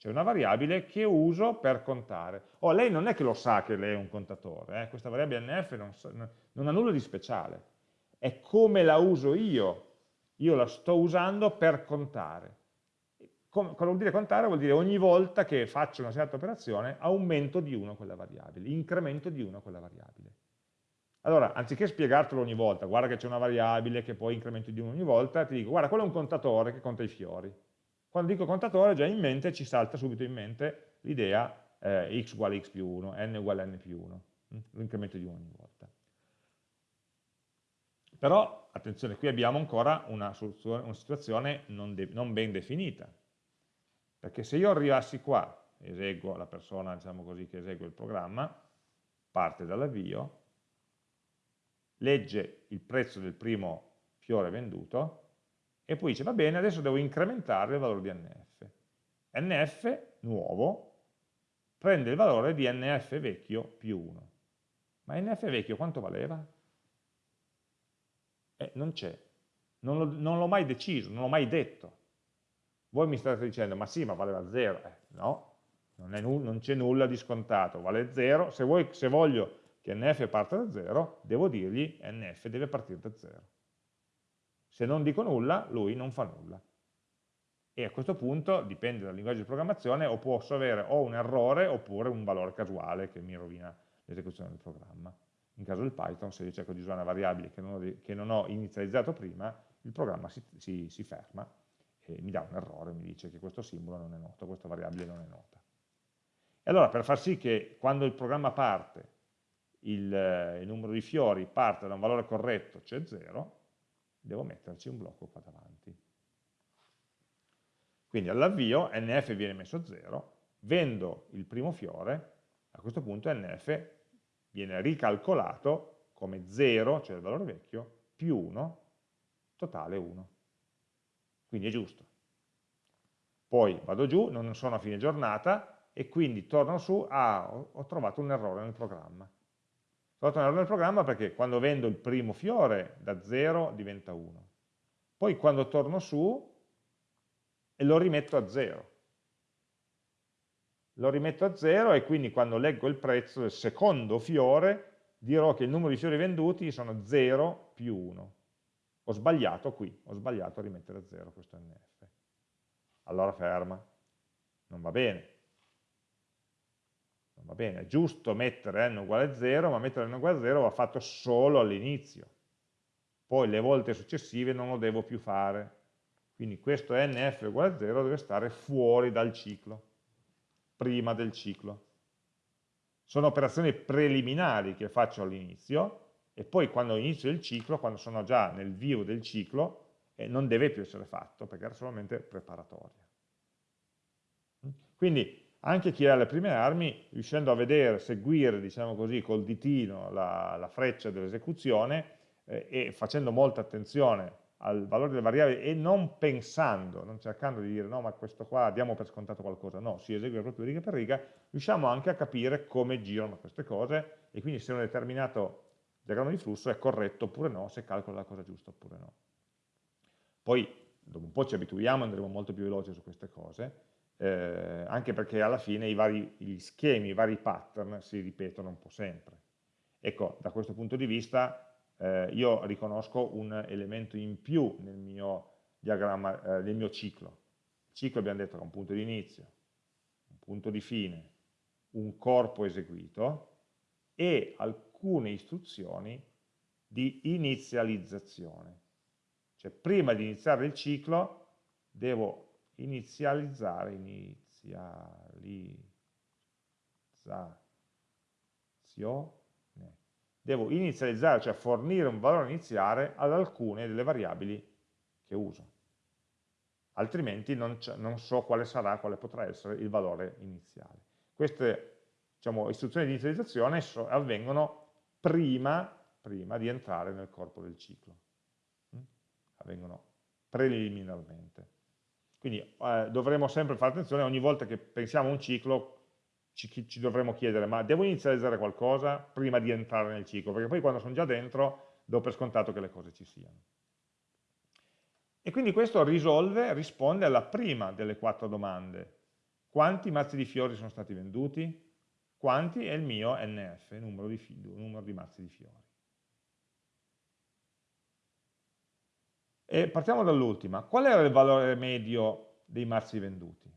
C'è una variabile che uso per contare. Oh, lei non è che lo sa che lei è un contatore, eh? questa variabile nf non, non ha nulla di speciale, è come la uso io, io la sto usando per contare. cosa vuol dire contare? Vuol dire ogni volta che faccio una certa operazione aumento di 1 quella variabile, incremento di 1 quella variabile. Allora, anziché spiegartelo ogni volta, guarda che c'è una variabile che poi incremento di 1 ogni volta, ti dico, guarda, quello è un contatore che conta i fiori. Quando dico contatore già in mente ci salta subito in mente l'idea eh, x uguale x più 1, n uguale n più 1, hm? l'incremento di 1 ogni volta. Però, attenzione, qui abbiamo ancora una, una situazione non, non, ben definita, perché se io arrivassi qua, eseguo la persona diciamo così, che esegue il programma, parte dall'avvio, legge il prezzo del primo fiore venduto, e poi dice va bene, adesso devo incrementare il valore di NF. NF nuovo prende il valore di NF vecchio più 1. Ma NF vecchio quanto valeva? Eh, non c'è. Non l'ho mai deciso, non l'ho mai detto. Voi mi state dicendo, ma sì, ma valeva 0. Eh, no, non c'è nulla di scontato, vale 0. Se, se voglio che NF parte da 0, devo dirgli NF deve partire da 0. Se non dico nulla, lui non fa nulla. E a questo punto, dipende dal linguaggio di programmazione, o posso avere o un errore oppure un valore casuale che mi rovina l'esecuzione del programma. In caso del Python, se io cerco di usare una variabile che non ho, che non ho inizializzato prima, il programma si, si, si, ferma e mi dà un errore, mi dice che questo simbolo non è noto, questa variabile non è nota. E allora per far sì che quando il programma parte, il, il numero di fiori parte da un valore corretto, cioè 0, devo metterci un blocco qua davanti. Quindi all'avvio nf viene messo a 0, vendo il primo fiore, a questo punto nf viene ricalcolato come 0, cioè il valore vecchio, più 1, totale 1. Quindi è giusto. Poi vado giù, non sono a fine giornata, e quindi torno su, ah, ho trovato un errore nel programma. Un errore nel programma perché quando vendo il primo fiore da 0 diventa 1. Poi quando torno su e lo rimetto a 0. Lo rimetto a 0 e quindi quando leggo il prezzo del secondo fiore dirò che il numero di fiori venduti sono 0 più 1. Ho sbagliato qui, ho sbagliato a rimettere a 0 questo NF. Allora ferma, non va bene va bene, è giusto mettere n uguale a 0, ma mettere n uguale a 0 va fatto solo all'inizio. Poi le volte successive non lo devo più fare. Quindi questo nf uguale a 0 deve stare fuori dal ciclo, prima del ciclo. Sono operazioni preliminari che faccio all'inizio e poi quando inizio il ciclo, quando sono già nel vivo del ciclo, eh, non deve più essere fatto perché era solamente preparatoria. Quindi anche chi ha le prime armi, riuscendo a vedere, seguire, diciamo così, col ditino la, la freccia dell'esecuzione eh, e facendo molta attenzione al valore delle variabili e non pensando, non cercando di dire no ma questo qua diamo per scontato qualcosa, no, si esegue proprio riga per riga, riusciamo anche a capire come girano queste cose e quindi se un determinato diagramma di flusso è corretto oppure no, se calcola la cosa giusta oppure no. Poi dopo un po' ci abituiamo, andremo molto più veloci su queste cose, eh, anche perché alla fine i vari gli schemi, i vari pattern si ripetono un po' sempre. Ecco, da questo punto di vista eh, io riconosco un elemento in più nel mio diagramma, eh, nel mio ciclo. Il ciclo abbiamo detto che ha un punto di inizio, un punto di fine, un corpo eseguito e alcune istruzioni di inizializzazione. Cioè prima di iniziare il ciclo devo inizializzare, inizializzazione, devo inizializzare, cioè fornire un valore iniziale ad alcune delle variabili che uso. Altrimenti non, non so quale sarà, quale potrà essere il valore iniziale. Queste diciamo, istruzioni di inizializzazione avvengono prima, prima, di entrare nel corpo del ciclo. Avvengono preliminarmente. Quindi eh, dovremo sempre fare attenzione, ogni volta che pensiamo a un ciclo ci, ci, dovremo chiedere, ma devo inizializzare qualcosa prima di entrare nel ciclo? Perché poi quando sono già dentro do per scontato che le cose ci siano. E quindi questo risolve, risponde alla prima delle quattro domande. Quanti mazzi di fiori sono stati venduti? Quanti è il mio NF, numero di, numero di mazzi di fiori. E partiamo dall'ultima. Qual era il valore medio dei mazzi venduti?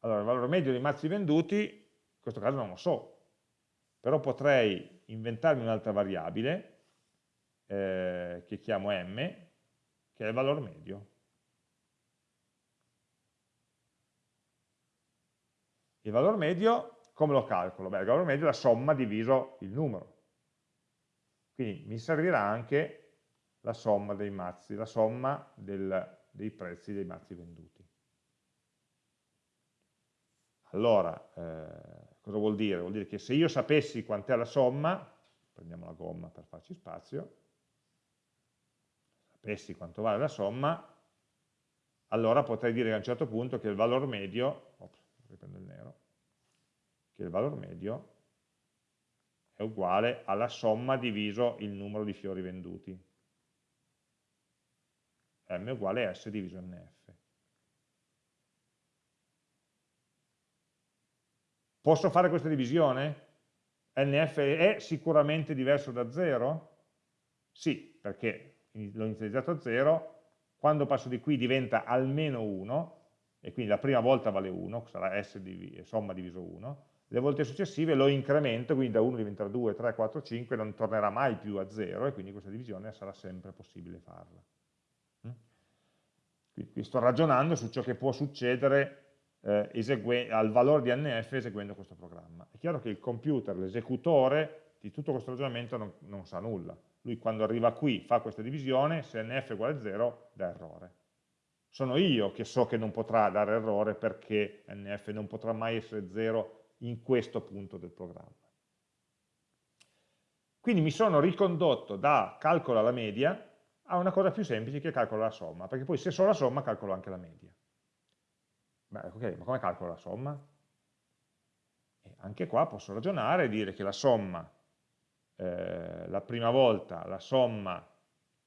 Allora, il valore medio dei mazzi venduti, in questo caso non lo so, però potrei inventarmi un'altra variabile, eh, che chiamo m, che è il valore medio. Il valore medio, come lo calcolo? Beh, il valore medio è la somma diviso il numero. Quindi mi servirà anche la somma dei mazzi, la somma del, dei prezzi dei mazzi venduti. Allora, eh, cosa vuol dire? Vuol dire che se io sapessi quant'è la somma, prendiamo la gomma per farci spazio, sapessi quanto vale la somma, allora potrei dire a un certo punto che il valore medio, ops, riprendo il nero, che il valore medio è uguale alla somma diviso il numero di fiori venduti. M uguale s diviso nf. Posso fare questa divisione? NF è sicuramente diverso da 0? Sì, perché l'ho inizializzato a 0, quando passo di qui diventa almeno 1, e quindi la prima volta vale 1, sarà S div somma diviso 1, le volte successive lo incremento, quindi da 1 diventerà 2, 3, 4, 5, non tornerà mai più a 0, e quindi questa divisione sarà sempre possibile farla. Quindi sto ragionando su ciò che può succedere eh, al valore di NF eseguendo questo programma. È chiaro che il computer, l'esecutore di tutto questo ragionamento non, non, sa nulla. Lui quando arriva qui fa questa divisione, se NF è uguale a 0 dà errore. Sono io che so che non potrà dare errore perché NF non potrà mai essere 0 in questo punto del programma. Quindi mi sono ricondotto da calcolo alla media a una cosa più semplice che calcolo la somma, perché poi se so la somma calcolo anche la media. Beh, ok, ma come calcolo la somma? E anche qua posso ragionare e dire che la somma, eh, la prima volta, la somma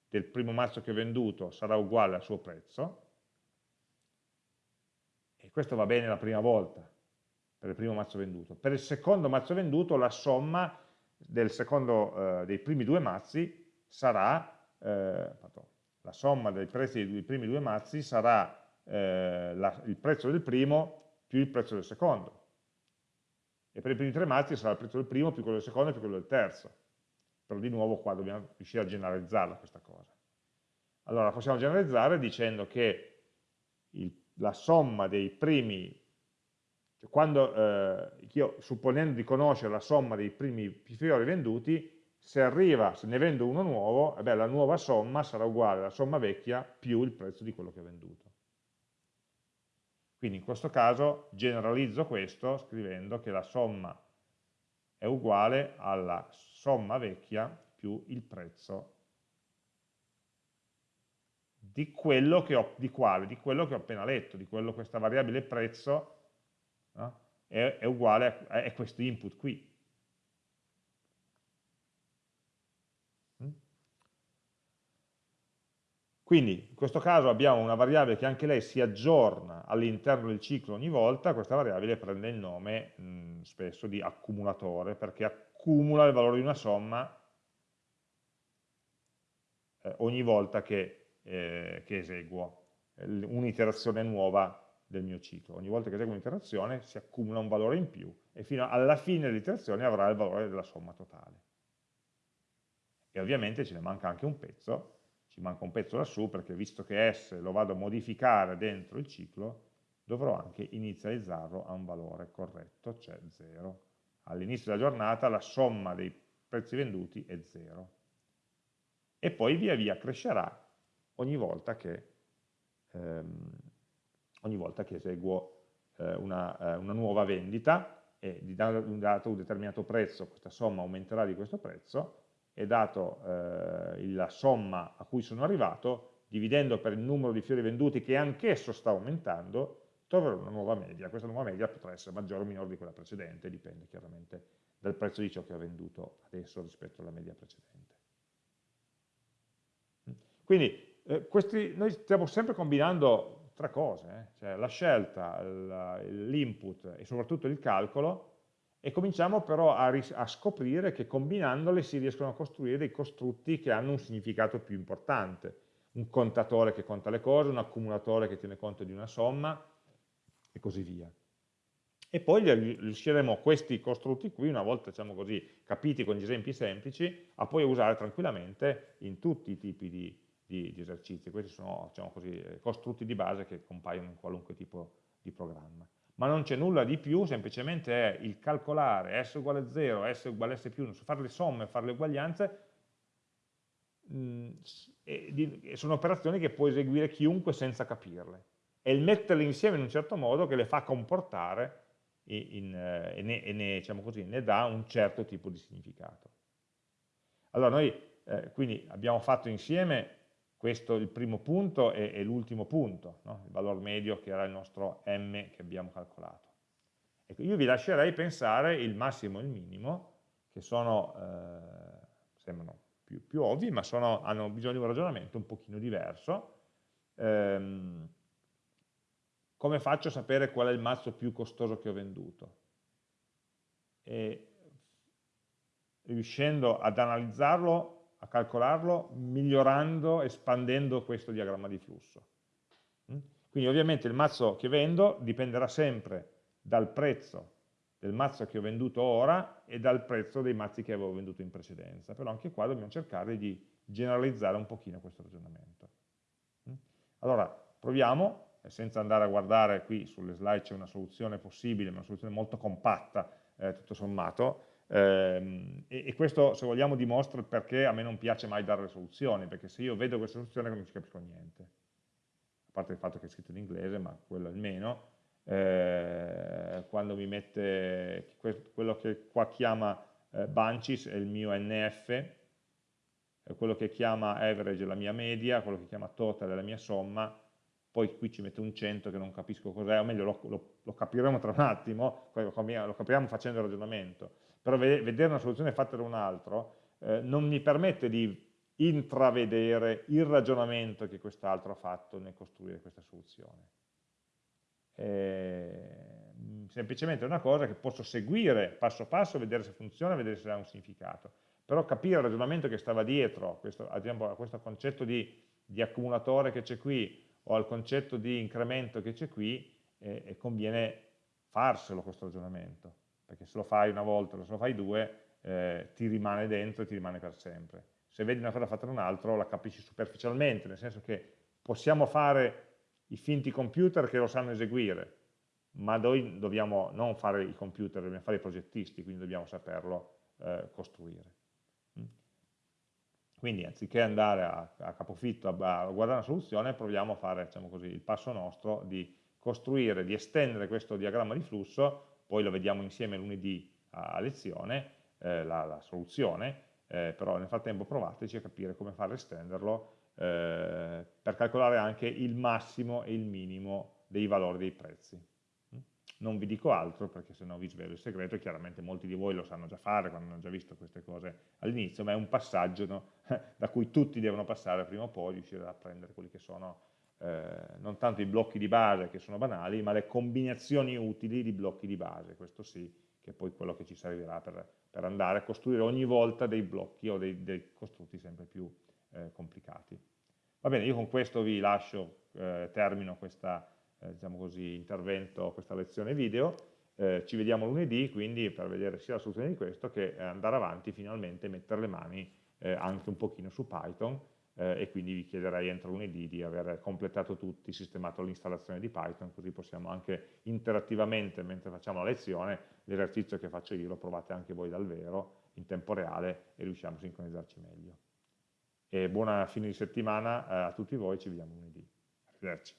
del primo mazzo che ho venduto sarà uguale al suo prezzo, e questo va bene la prima volta, per il primo mazzo venduto. Per il secondo mazzo venduto la somma secondo, eh, dei primi due mazzi sarà, eh, la somma dei prezzi dei primi due mazzi sarà eh, la, il prezzo del primo più il prezzo del secondo. E per i primi tre mazzi sarà il prezzo del primo più quello del secondo più quello del terzo. Però di nuovo qua dobbiamo riuscire a generalizzarla questa cosa. Allora possiamo generalizzare dicendo che il, la somma dei primi, cioè quando eh, io supponendo di conoscere la somma dei primi fiori venduti, se arriva, se ne vendo uno nuovo, eh beh, la nuova somma sarà uguale alla somma vecchia più il prezzo di quello che ho venduto. Quindi in questo caso generalizzo questo scrivendo che la somma è uguale alla somma vecchia più il prezzo di quello che ho, di quale? Di quello che ho appena letto, di quello questa variabile prezzo no? è, è, uguale a, a questo input qui. Quindi in questo caso abbiamo una variabile che anche lei si aggiorna all'interno del ciclo ogni volta, questa variabile prende il nome mh, spesso di accumulatore perché accumula il valore di una somma eh, ogni volta che, eh, che eseguo un'iterazione nuova del mio ciclo. Ogni volta che eseguo un'iterazione si accumula un valore in più e fino alla fine dell'iterazione avrà il valore della somma totale. E ovviamente ce ne manca anche un pezzo, ci manca un pezzo lassù perché visto che S lo vado a modificare dentro il ciclo, dovrò anche inizializzarlo a un valore corretto, cioè 0. All'inizio della giornata la somma dei prezzi venduti è 0. E poi via via crescerà ogni volta che ehm, ogni volta che eseguo eh, una, eh, una, nuova vendita e di dato un determinato prezzo, questa somma aumenterà di questo prezzo e dato eh, la somma a cui sono arrivato, dividendo per il numero di fiori venduti che anch'esso sta aumentando, troverò una nuova media. Questa nuova media potrà essere maggiore o minore di quella precedente, dipende chiaramente dal prezzo di ciò che ho venduto adesso rispetto alla media precedente. Quindi eh, questi, noi stiamo sempre combinando tre cose, eh? cioè la scelta, l'input e soprattutto il calcolo, e cominciamo però a, a, scoprire che combinandole si riescono a costruire dei costrutti che hanno un significato più importante, un contatore che conta le cose, un accumulatore che tiene conto di una somma e così via. E poi riusciremo questi costrutti qui, una volta diciamo così, capiti con gli esempi semplici, a poi usare tranquillamente in tutti i tipi di, di, di esercizi. Questi sono diciamo così, eh, costrutti di base che compaiono in qualunque tipo di programma. Ma non c'è nulla di più, semplicemente è il calcolare S uguale 0, S uguale S più 1, fare le somme, fare le uguaglianze, mh, mm, e di, e sono operazioni che può eseguire chiunque senza capirle. È il metterle insieme in un certo modo che le fa comportare in, in, eh, e, ne, e ne, diciamo così, ne dà un certo tipo di significato. Allora noi eh, quindi abbiamo fatto insieme questo è il primo punto e, e l'ultimo punto, no? il valore medio che era il nostro m che abbiamo calcolato. Ecco, io vi lascerei pensare il massimo e il minimo, che sono, eh, sembrano più, più, ovvi, ma sono, hanno bisogno di un ragionamento un pochino diverso. Ehm, come faccio a sapere qual è il mazzo più costoso che ho venduto? E riuscendo ad analizzarlo a calcolarlo migliorando, espandendo questo diagramma di flusso. Mm? Quindi ovviamente il mazzo che vendo dipenderà sempre dal prezzo del mazzo che ho venduto ora e dal prezzo dei mazzi che avevo venduto in precedenza, però anche qua dobbiamo cercare di generalizzare un pochino questo ragionamento. Mm? Allora, proviamo, senza andare a guardare qui sulle slide c'è una soluzione possibile, ma una soluzione molto compatta, eh, tutto sommato, e, e, questo, se vogliamo, dimostra perché a me non piace mai dare le soluzioni, perché se io vedo questa soluzione non ci capisco niente. A parte il fatto che è scritto in inglese, ma quello almeno. Eh, quando mi mette quello che qua chiama eh, bunches è il mio NF, quello che chiama average è la mia media, quello che chiama total è la mia somma, poi qui ci mette un 100 che non capisco cos'è, o meglio lo, lo, lo, capiremo tra un attimo, lo capiremo facendo il ragionamento, però vedere una soluzione fatta da un altro eh, non mi permette di intravedere il ragionamento che quest'altro ha fatto nel costruire questa soluzione. Eh, semplicemente è una cosa che posso seguire passo passo, vedere se funziona, vedere se ha un significato, però capire il ragionamento che stava dietro questo, a questo concetto di, di accumulatore che c'è qui o al concetto di incremento che c'è qui eh, conviene farselo questo ragionamento perché se lo fai una volta se lo fai due, eh, ti rimane dentro e ti rimane per sempre. Se vedi una cosa fatta da un altro, la capisci superficialmente, nel senso che possiamo fare i finti computer che lo sanno eseguire, ma noi dobbiamo non fare i computer, dobbiamo fare i progettisti, quindi dobbiamo saperlo eh, costruire. Mm? Quindi anziché andare a, a capofitto a, a, guardare una soluzione, proviamo a fare diciamo così, il passo nostro di costruire, di estendere questo diagramma di flusso poi lo vediamo insieme lunedì a lezione, eh, la, la, soluzione, eh, però nel frattempo provateci a capire come fare a estenderlo eh, per calcolare anche il massimo e il minimo dei valori dei prezzi. Mm? Non vi dico altro perché se no vi svelo il segreto e chiaramente molti di voi lo sanno già fare quando hanno già visto queste cose all'inizio, ma è un passaggio no? da cui tutti devono passare prima o poi, riuscire a prendere quelli che sono eh, non tanto i blocchi di base che sono banali, ma le combinazioni utili di blocchi di base, questo sì, che è poi quello che ci servirà per, per andare a costruire ogni volta dei blocchi o dei, dei costrutti sempre più eh, complicati. Va bene, io con questo vi lascio, eh, termino questa eh, diciamo intervento, questa lezione video, eh, ci vediamo lunedì quindi per vedere sia la soluzione di questo che andare avanti finalmente mettere le mani anche un pochino su Python eh, e quindi vi chiederei entro lunedì di aver completato tutti, sistemato l'installazione di Python, così possiamo anche interattivamente, mentre facciamo la lezione, l'esercizio che faccio io lo provate anche voi dal vero, in tempo reale, e riusciamo a sincronizzarci meglio. E buona fine di settimana eh, a tutti voi, ci vediamo lunedì. Arrivederci.